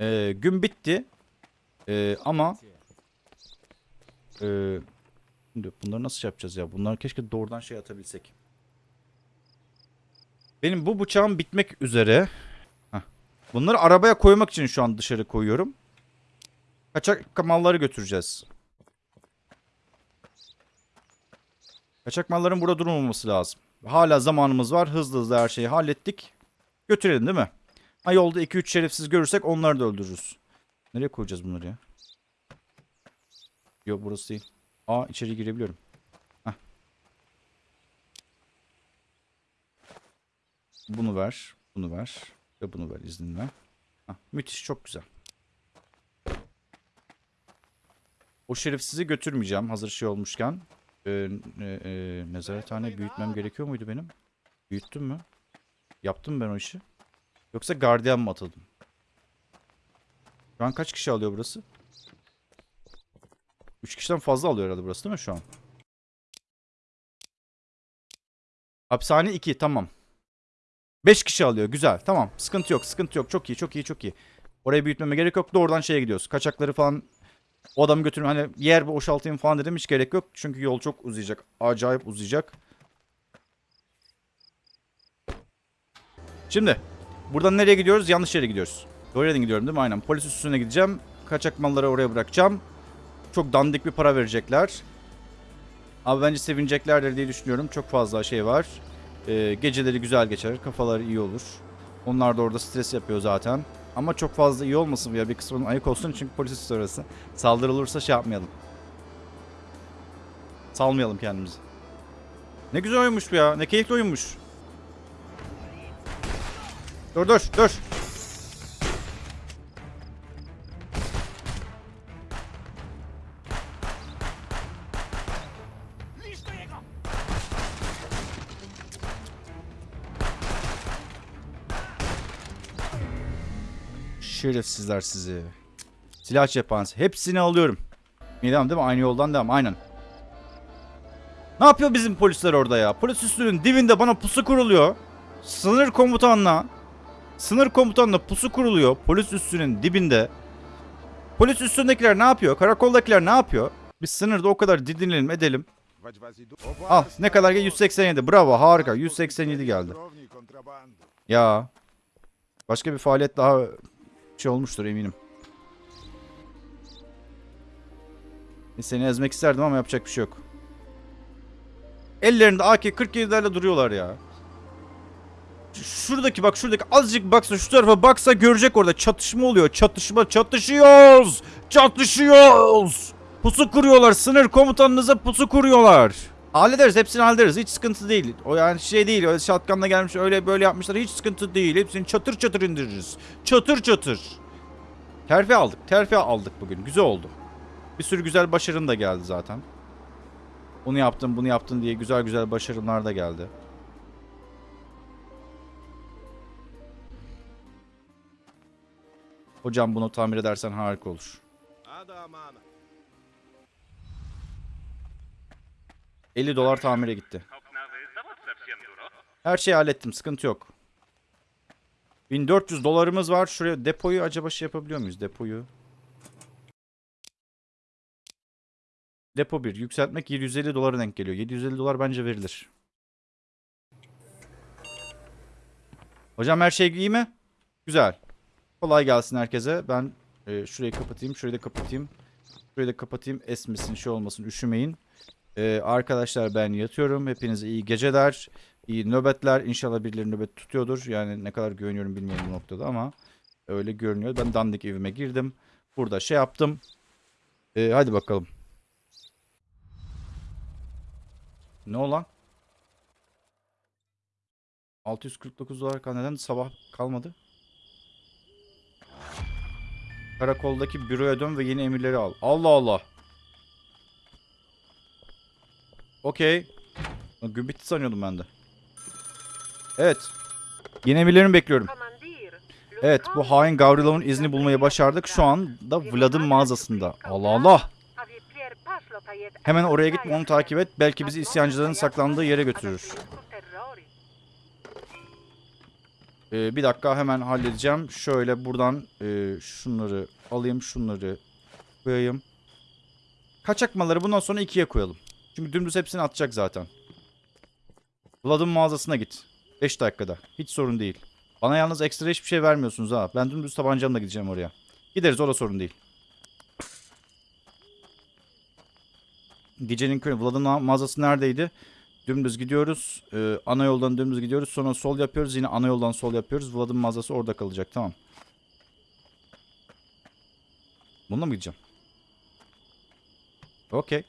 [SPEAKER 1] Ee, gün bitti. Ee, ama ee, şimdi bunları nasıl yapacağız ya? Bunları keşke doğrudan şey atabilsek. Benim bu bıçağım bitmek üzere. Heh. Bunları arabaya koymak için şu an dışarı koyuyorum. Kaçak malları götüreceğiz. Kaçak malların burada durmaması lazım. Hala zamanımız var. Hızlı hızlı her şeyi hallettik. Götürelim değil mi? Ha yolda 2-3 şerefsiz görürsek onları da öldürürüz. Nereye koyacağız bunları ya? Yok burası değil. Aa içeri girebiliyorum. Heh. Bunu ver. Bunu ver. Ve bunu ver izninle. Heh, müthiş çok güzel. O şerefsizi götürmeyeceğim hazır şey olmuşken. Ee, e, e, nezarethane büyütmem gerekiyor muydu benim? Büyüttüm mü? Yaptım ben o işi? Yoksa gardiyan mı atıldım? Şu an kaç kişi alıyor burası? 3 kişiden fazla alıyor herhalde burası değil mi şu an? Hapishane 2 tamam. 5 kişi alıyor güzel tamam sıkıntı yok sıkıntı yok çok iyi çok iyi çok iyi. Orayı büyütmeme gerek yok doğrudan şeye gidiyoruz. Kaçakları falan o adamı götürme hani yer boşaltayım falan dedim hiç gerek yok. Çünkü yol çok uzayacak. Acayip uzayacak. Şimdi buradan nereye gidiyoruz? Yanlış yere gidiyoruz. Doğru gidiyorum değil mi? Aynen. Polis üstüne gideceğim. Kaçak malları oraya bırakacağım. Çok dandik bir para verecekler. Abi bence sevineceklerdir diye düşünüyorum. Çok fazla şey var. Ee, geceleri güzel geçer. Kafaları iyi olur. Onlar da orada stres yapıyor zaten. Ama çok fazla iyi olmasın ya. Bir kısmının ayık olsun çünkü polis üstü orası. Saldırı olursa şey yapmayalım. Salmayalım kendimizi. Ne güzel oyunmuş bu ya. Ne keyifli oyunmuş. Dur dur dur. Şerefsizler sizi. Silah cephanesi. Hepsini alıyorum. Devam değil mi? Aynı yoldan devam. Aynen. Ne yapıyor bizim polisler orada ya? Polis üstünün dibinde bana pusu kuruluyor. Sınır komutanla sınır komutanla pusu kuruluyor. Polis üstünün dibinde. Polis üstündekiler ne yapıyor? Karakoldakiler ne yapıyor? Biz sınırda o kadar didinilelim edelim. Al ne kadar geldi? 187. Bravo harika. 187 geldi. Ya. Başka bir faaliyet daha şey olmuştur eminim. Seni ezmek isterdim ama yapacak bir şey yok. Ellerinde AK-47'lerle duruyorlar ya. Şuradaki bak şuradaki azıcık baksa şu tarafa baksa görecek orada çatışma oluyor. Çatışma çatışıyoruz. Çatışıyoruz. Pusu kuruyorlar. Sınır komutanınıza pusu kuruyorlar. Hallederiz hepsini hallederiz. Hiç sıkıntı değil. O yani şey değil. Öyle şatkanla gelmiş öyle böyle yapmışlar. Hiç sıkıntı değil. Hepsini çatır çatır indiririz. Çatır çatır. Terfi aldık. Terfi aldık bugün. Güzel oldu. Bir sürü güzel başarın da geldi zaten. Onu yaptın bunu yaptın diye güzel güzel başarılar da geldi. Hocam bunu tamir edersen harika olur. 50 dolar tamire gitti. Her şeyi hallettim. Sıkıntı yok. 1400 dolarımız var. Şuraya depoyu acaba şey yapabiliyor muyuz? Depoyu. Depo 1. Yükseltmek 750 dolara denk geliyor. 750 dolar bence verilir. Hocam her şey iyi mi? Güzel. Kolay gelsin herkese. Ben e, şurayı kapatayım. Şurayı da kapatayım. Şurayı da kapatayım. Esmesin şey olmasın. Üşümeyin. E, arkadaşlar ben yatıyorum. Hepinize iyi geceler. İyi nöbetler. İnşallah birileri nöbet tutuyordur. Yani ne kadar güveniyorum bilmiyorum bu noktada ama öyle görünüyor. Ben dandik evime girdim. Burada şey yaptım. E, hadi bakalım. Ne olan? 649 dolar kal- neden sabah kalmadı? Karakoldaki büroya dön ve yeni emirleri al. Allah Allah. Okey. Gün bitti sanıyordum ben de. Evet. Yeni emirlerimi bekliyorum. Evet bu hain Gavrilov'un izni bulmayı başardık. Şu anda Vlad'ın mağazasında. Allah Allah. Hemen oraya gitme onu takip et. Belki bizi isyancıların saklandığı yere götürür. Ee, bir dakika hemen halledeceğim. Şöyle buradan e, şunları alayım şunları koyayım. Kaçak malları bundan sonra ikiye koyalım. Çünkü dümdüz hepsini atacak zaten. Vlad'ın mağazasına git. 5 dakikada. Hiç sorun değil. Bana yalnız ekstra hiçbir şey vermiyorsunuz ha. Ben dümdüz tabancamla gideceğim oraya. Gideriz o da sorun değil. Gecenin körü. Vlad'ın ma- mağazası neredeydi? Dümdüz gidiyoruz. Ee, ana yoldan dümdüz gidiyoruz. Sonra sol yapıyoruz. Yine ana yoldan sol yapıyoruz. Vlad'ın mağazası orada kalacak. Tamam. Bununla mı gideceğim? Okey.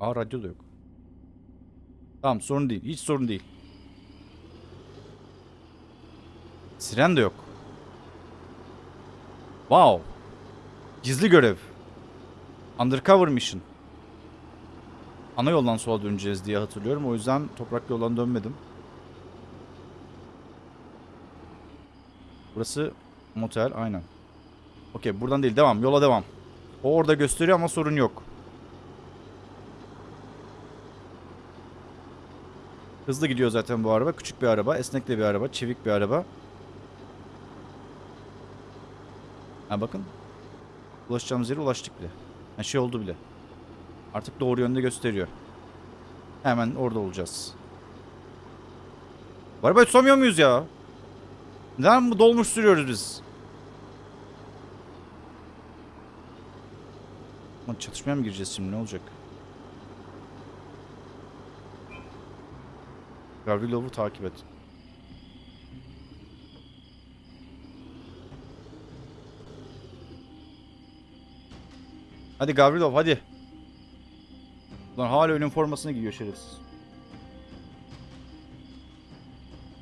[SPEAKER 1] Aa radyo da yok. Tamam sorun değil. Hiç sorun değil. Siren de yok. Wow. Gizli görev. Undercover mission. Ana yoldan sola döneceğiz diye hatırlıyorum. O yüzden toprak yoldan dönmedim. Burası motel aynen. Okey buradan değil devam yola devam. O orada gösteriyor ama sorun yok. Hızlı gidiyor zaten bu araba. Küçük bir araba, esnek de bir araba, çevik bir araba. Ha bakın. Ulaşacağımız yere ulaştık bile. Ha şey oldu bile. Artık doğru yönde gösteriyor. Hemen orada olacağız. Bu arabayı tutamıyor muyuz ya? Neden bu dolmuş sürüyoruz biz? Çatışmaya mı gireceğiz şimdi ne olacak? Gavrilov'u takip et. Hadi Gavrilov hadi. Lan hala üniformasını giyiyor şerefsiz.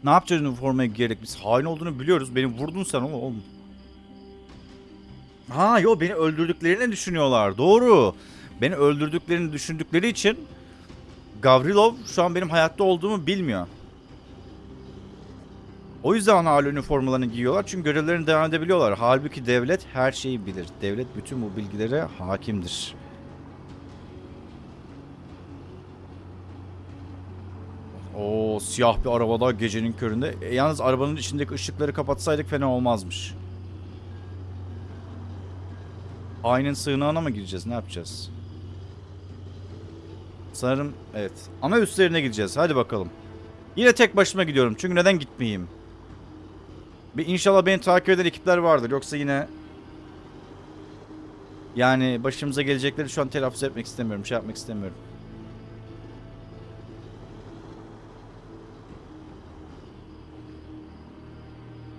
[SPEAKER 1] Ne yapacağız üniformaya giyerek? Biz hain olduğunu biliyoruz. Beni vurdun sen oğlum. oğlum. Ha yo beni öldürdüklerini düşünüyorlar. Doğru. Beni öldürdüklerini düşündükleri için Gavrilov şu an benim hayatta olduğumu bilmiyor. O yüzden hala üniformalarını giyiyorlar çünkü görevlerini devam edebiliyorlar. Halbuki devlet her şeyi bilir. Devlet bütün bu bilgilere hakimdir. O siyah bir arabada gecenin köründe. E, yalnız arabanın içindeki ışıkları kapatsaydık fena olmazmış. Aynen sığınağına mı gireceğiz? Ne yapacağız? Sanırım evet. Ama üstlerine gideceğiz. Hadi bakalım. Yine tek başıma gidiyorum. Çünkü neden gitmeyeyim? Bir inşallah beni takip eden ekipler vardır. Yoksa yine yani başımıza gelecekleri şu an telaffuz etmek istemiyorum. Şey yapmak istemiyorum.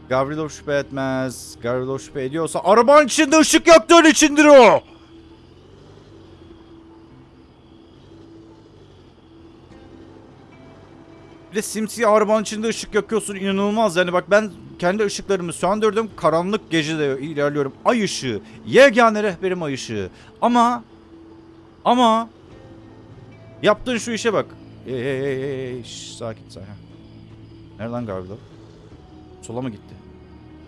[SPEAKER 1] Gavrilov şüphe etmez. Gavrilov şüphe ediyorsa arabanın içinde ışık yaktığın içindir o. De simsiyah arabanın içinde ışık yakıyorsun inanılmaz. Yani bak ben kendi ışıklarımı söndürdüm karanlık gecede ilerliyorum. Ay ışığı yegane rehberim ay ışığı. Ama ama yaptığın şu işe bak. Hey hey, hey. Şş, sakin sakin. Nereden Gavrilo sola mı gitti?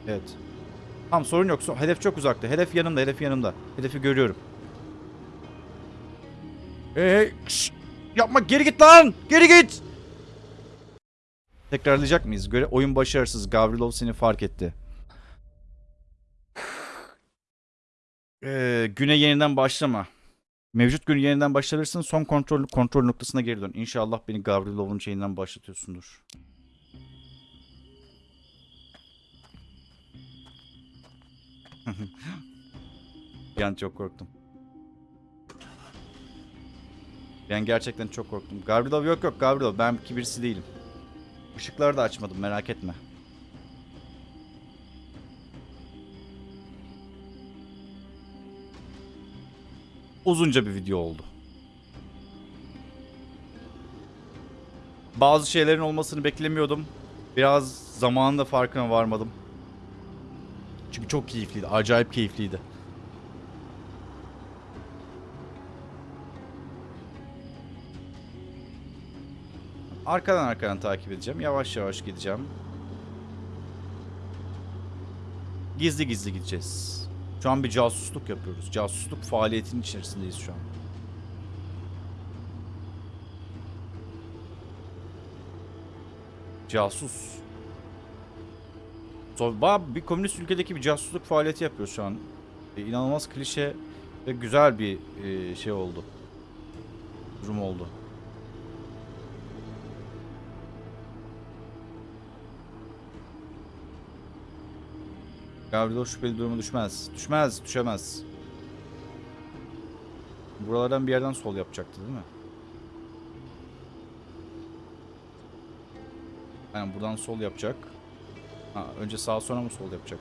[SPEAKER 1] Evet. Tamam sorun yok. Hedef çok uzakta. Hedef yanımda hedef yanımda. Hedefi görüyorum. Şş, yapma. Geri git lan. Geri git Tekrarlayacak mıyız? Göre oyun başarısız. Gavrilov seni fark etti. Ee, güne yeniden başlama. Mevcut günü yeniden başlatırsın. Son kontrol kontrol noktasına geri dön. İnşallah beni Gavrilov'un şeyinden başlatıyorsundur. An çok korktum. Ben gerçekten çok korktum. Gavrilov yok yok Gavrilov. Ben kibirsi değilim. Işıkları da açmadım merak etme. Uzunca bir video oldu. Bazı şeylerin olmasını beklemiyordum. Biraz zamanında farkına varmadım. Çünkü çok keyifliydi. Acayip keyifliydi. Arkadan arkadan takip edeceğim. Yavaş yavaş gideceğim. Gizli gizli gideceğiz. Şu an bir casusluk yapıyoruz. Casusluk faaliyetinin içerisindeyiz şu an. Casus. So, bayağı bir komünist ülkedeki bir casusluk faaliyeti yapıyoruz şu an. E, inanılmaz klişe ve güzel bir e, şey oldu. Durum oldu. Gavrilo şüpheli duruma düşmez. Düşmez, düşemez. Buralardan bir yerden sol yapacaktı değil mi? Yani buradan sol yapacak. Ha, önce sağ sonra mı sol yapacak?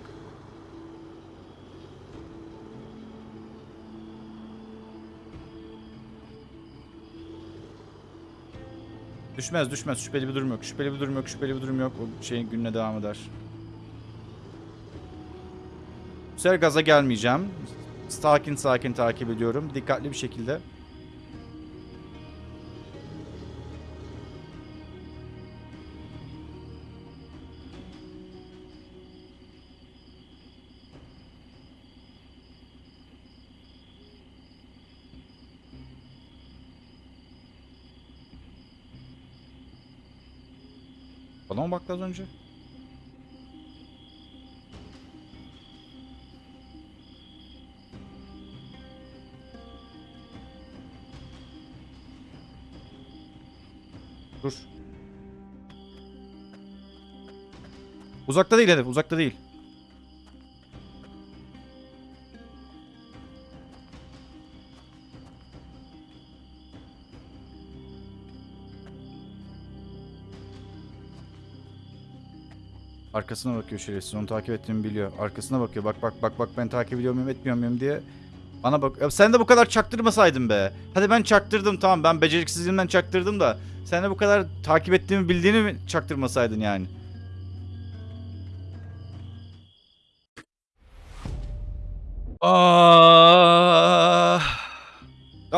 [SPEAKER 1] Düşmez düşmez şüpheli bir durum yok. Şüpheli bir durum yok. Şüpheli bir durum yok. O şeyin gününe devam eder. Bu sefer gaza gelmeyeceğim. Sakin sakin takip ediyorum. Dikkatli bir şekilde. Bana mı baktı az önce? Uzakta değil hedef, uzakta değil. Arkasına bakıyor şerefsiz. Onu takip ettiğimi biliyor. Arkasına bakıyor. Bak bak bak bak ben takip ediyor muyum etmiyor muyum diye. Bana bak. Ya sen de bu kadar çaktırmasaydın be. Hadi ben çaktırdım tamam. Ben beceriksizliğimden çaktırdım da. Sen de bu kadar takip ettiğimi bildiğini mi çaktırmasaydın yani?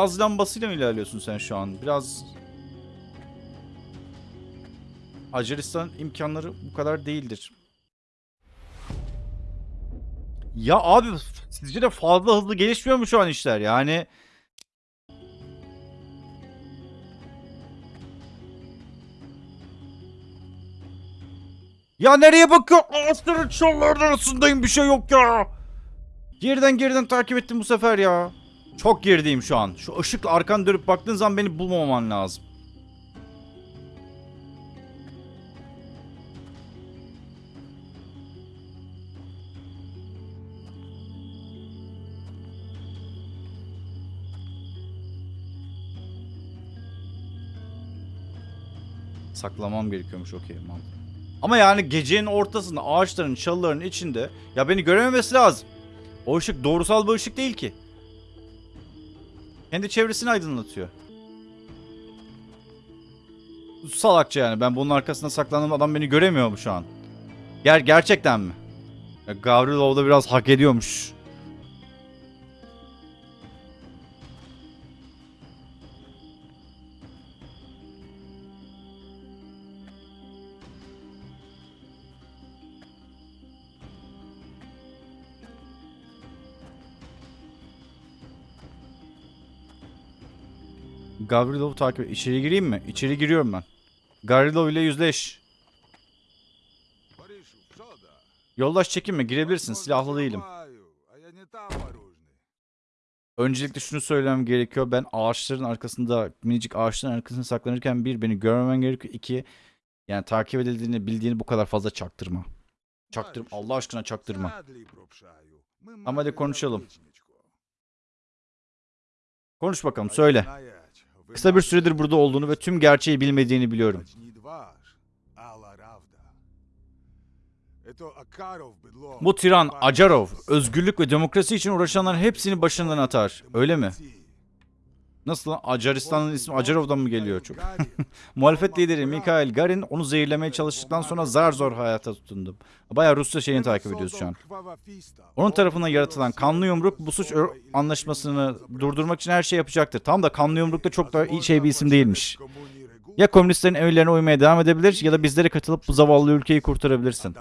[SPEAKER 1] Gaz lambasıyla mı ilerliyorsun sen şu an? Biraz Macaristan imkanları bu kadar değildir. Ya abi sizce de fazla hızlı gelişmiyor mu şu an işler? Yani Ya nereye bakıyor? Ağaçların çalıların arasındayım bir şey yok ya. Geriden geriden takip ettim bu sefer ya. Çok gerideyim şu an. Şu ışıkla arkan dönüp baktığın zaman beni bulmaman lazım. Saklamam gerekiyormuş okey mantıklı. Ama yani gecenin ortasında ağaçların çalıların içinde ya beni görememesi lazım. O ışık doğrusal bir ışık değil ki. Kendi çevresini aydınlatıyor. Salakça yani ben bunun arkasında saklandığım adam beni göremiyor mu şu an? Ger gerçekten mi? Gavrilov da biraz hak ediyormuş. Gavrilov'u takip et. İçeri gireyim mi? İçeri giriyorum ben. Gavrilov ile yüzleş. Yoldaş çekinme girebilirsin silahlı değilim. Öncelikle şunu söylemem gerekiyor. Ben ağaçların arkasında minicik ağaçların arkasında saklanırken bir beni görmemen gerekiyor. iki yani takip edildiğini bildiğini bu kadar fazla çaktırma. Çaktırma Allah aşkına çaktırma. Ama hadi konuşalım. Konuş bakalım söyle. Kısa bir süredir burada olduğunu ve tüm gerçeği bilmediğini biliyorum. Bu tiran Acarov, özgürlük ve demokrasi için uğraşanların hepsini başından atar, öyle mi? Nasıl lan? Acaristan'ın ismi Acarov'dan mı geliyor çok? Muhalefet lideri Mikhail Garin onu zehirlemeye çalıştıktan sonra zar zor hayata tutundu. Bayağı Rusya şeyini takip ediyoruz şu an. Onun tarafından yaratılan kanlı yumruk bu suç anlaşmasını durdurmak için her şey yapacaktır. Tam da kanlı yumruk da çok da iyi şey bir isim değilmiş. Ya komünistlerin emirlerine uymaya devam edebilir ya da bizlere katılıp bu zavallı ülkeyi kurtarabilirsin.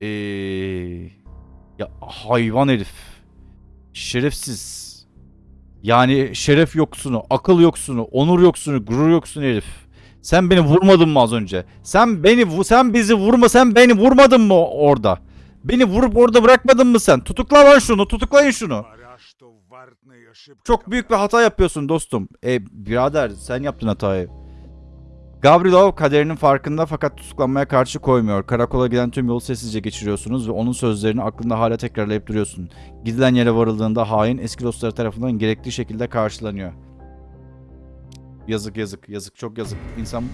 [SPEAKER 1] Eee... Ya hayvan herif. Şerefsiz. Yani şeref yoksunu, akıl yoksunu, onur yoksunu, gurur yoksunu herif. Sen beni vurmadın mı az önce? Sen beni sen bizi vurma sen beni vurmadın mı orada? Beni vurup orada bırakmadın mı sen? Tutukla lan şunu, tutuklayın şunu. Çok büyük bir hata yapıyorsun dostum. E birader sen yaptın hatayı. Gavrilov kaderinin farkında fakat tutuklanmaya karşı koymuyor. Karakola giden tüm yolu sessizce geçiriyorsunuz ve onun sözlerini aklında hala tekrarlayıp duruyorsun. Gidilen yere varıldığında hain eski dostları tarafından gerekli şekilde karşılanıyor. Yazık yazık yazık çok yazık. İnsan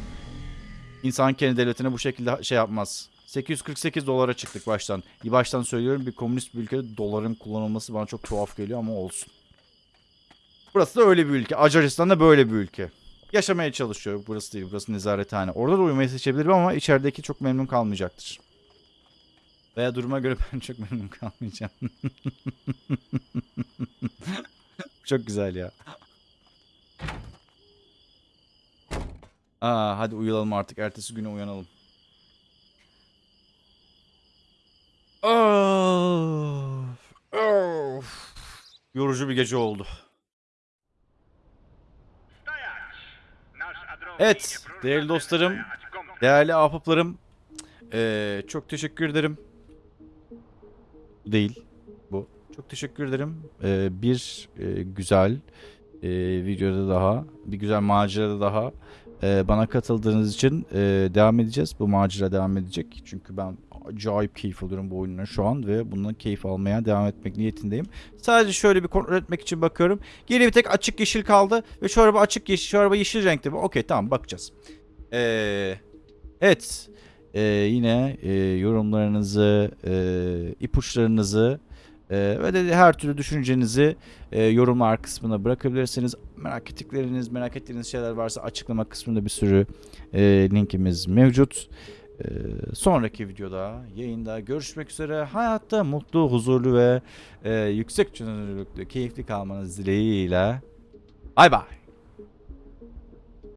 [SPEAKER 1] insan kendi devletine bu şekilde şey yapmaz. 848 dolara çıktık baştan. Baştan söylüyorum bir komünist bir ülkede doların kullanılması bana çok tuhaf geliyor ama olsun. Burası da öyle bir ülke. Acaristan da böyle bir ülke. Yaşamaya çalışıyor. Burası değil. Burası nezarethane. Orada da uyumayı seçebilirim ama içerideki çok memnun kalmayacaktır. Veya duruma göre ben çok memnun kalmayacağım. çok güzel ya. Aa, hadi uyuyalım artık. Ertesi güne uyanalım. Of, of. Yorucu bir gece oldu. Evet, değerli dostlarım, değerli ahbaplarım, eee, çok teşekkür ederim. Değil, bu. Çok teşekkür ederim. Eee, bir eee, güzel eee, videoda daha, bir güzel macerada daha eee, bana katıldığınız için eee, devam edeceğiz. Bu macera devam edecek. Çünkü ben acayip keyif alıyorum bu oyundan şu an ve bundan keyif almaya devam etmek niyetindeyim. Sadece şöyle bir kontrol etmek için bakıyorum. Geriye bir tek açık yeşil kaldı ve şu araba açık yeşil, şu araba yeşil renkte? Okey tamam bakacağız. Ee, evet. Ee, yine e, yorumlarınızı, e, ipuçlarınızı e, ve de her türlü düşüncenizi e, yorumlar kısmına bırakabilirsiniz. Merak ettikleriniz, merak ettiğiniz şeyler varsa açıklama kısmında bir sürü e, linkimiz mevcut. Ee, sonraki videoda, yayında görüşmek üzere. Hayatta mutlu, huzurlu ve e, yüksek çözünürlüklü, keyifli kalmanız dileğiyle. Bay bay.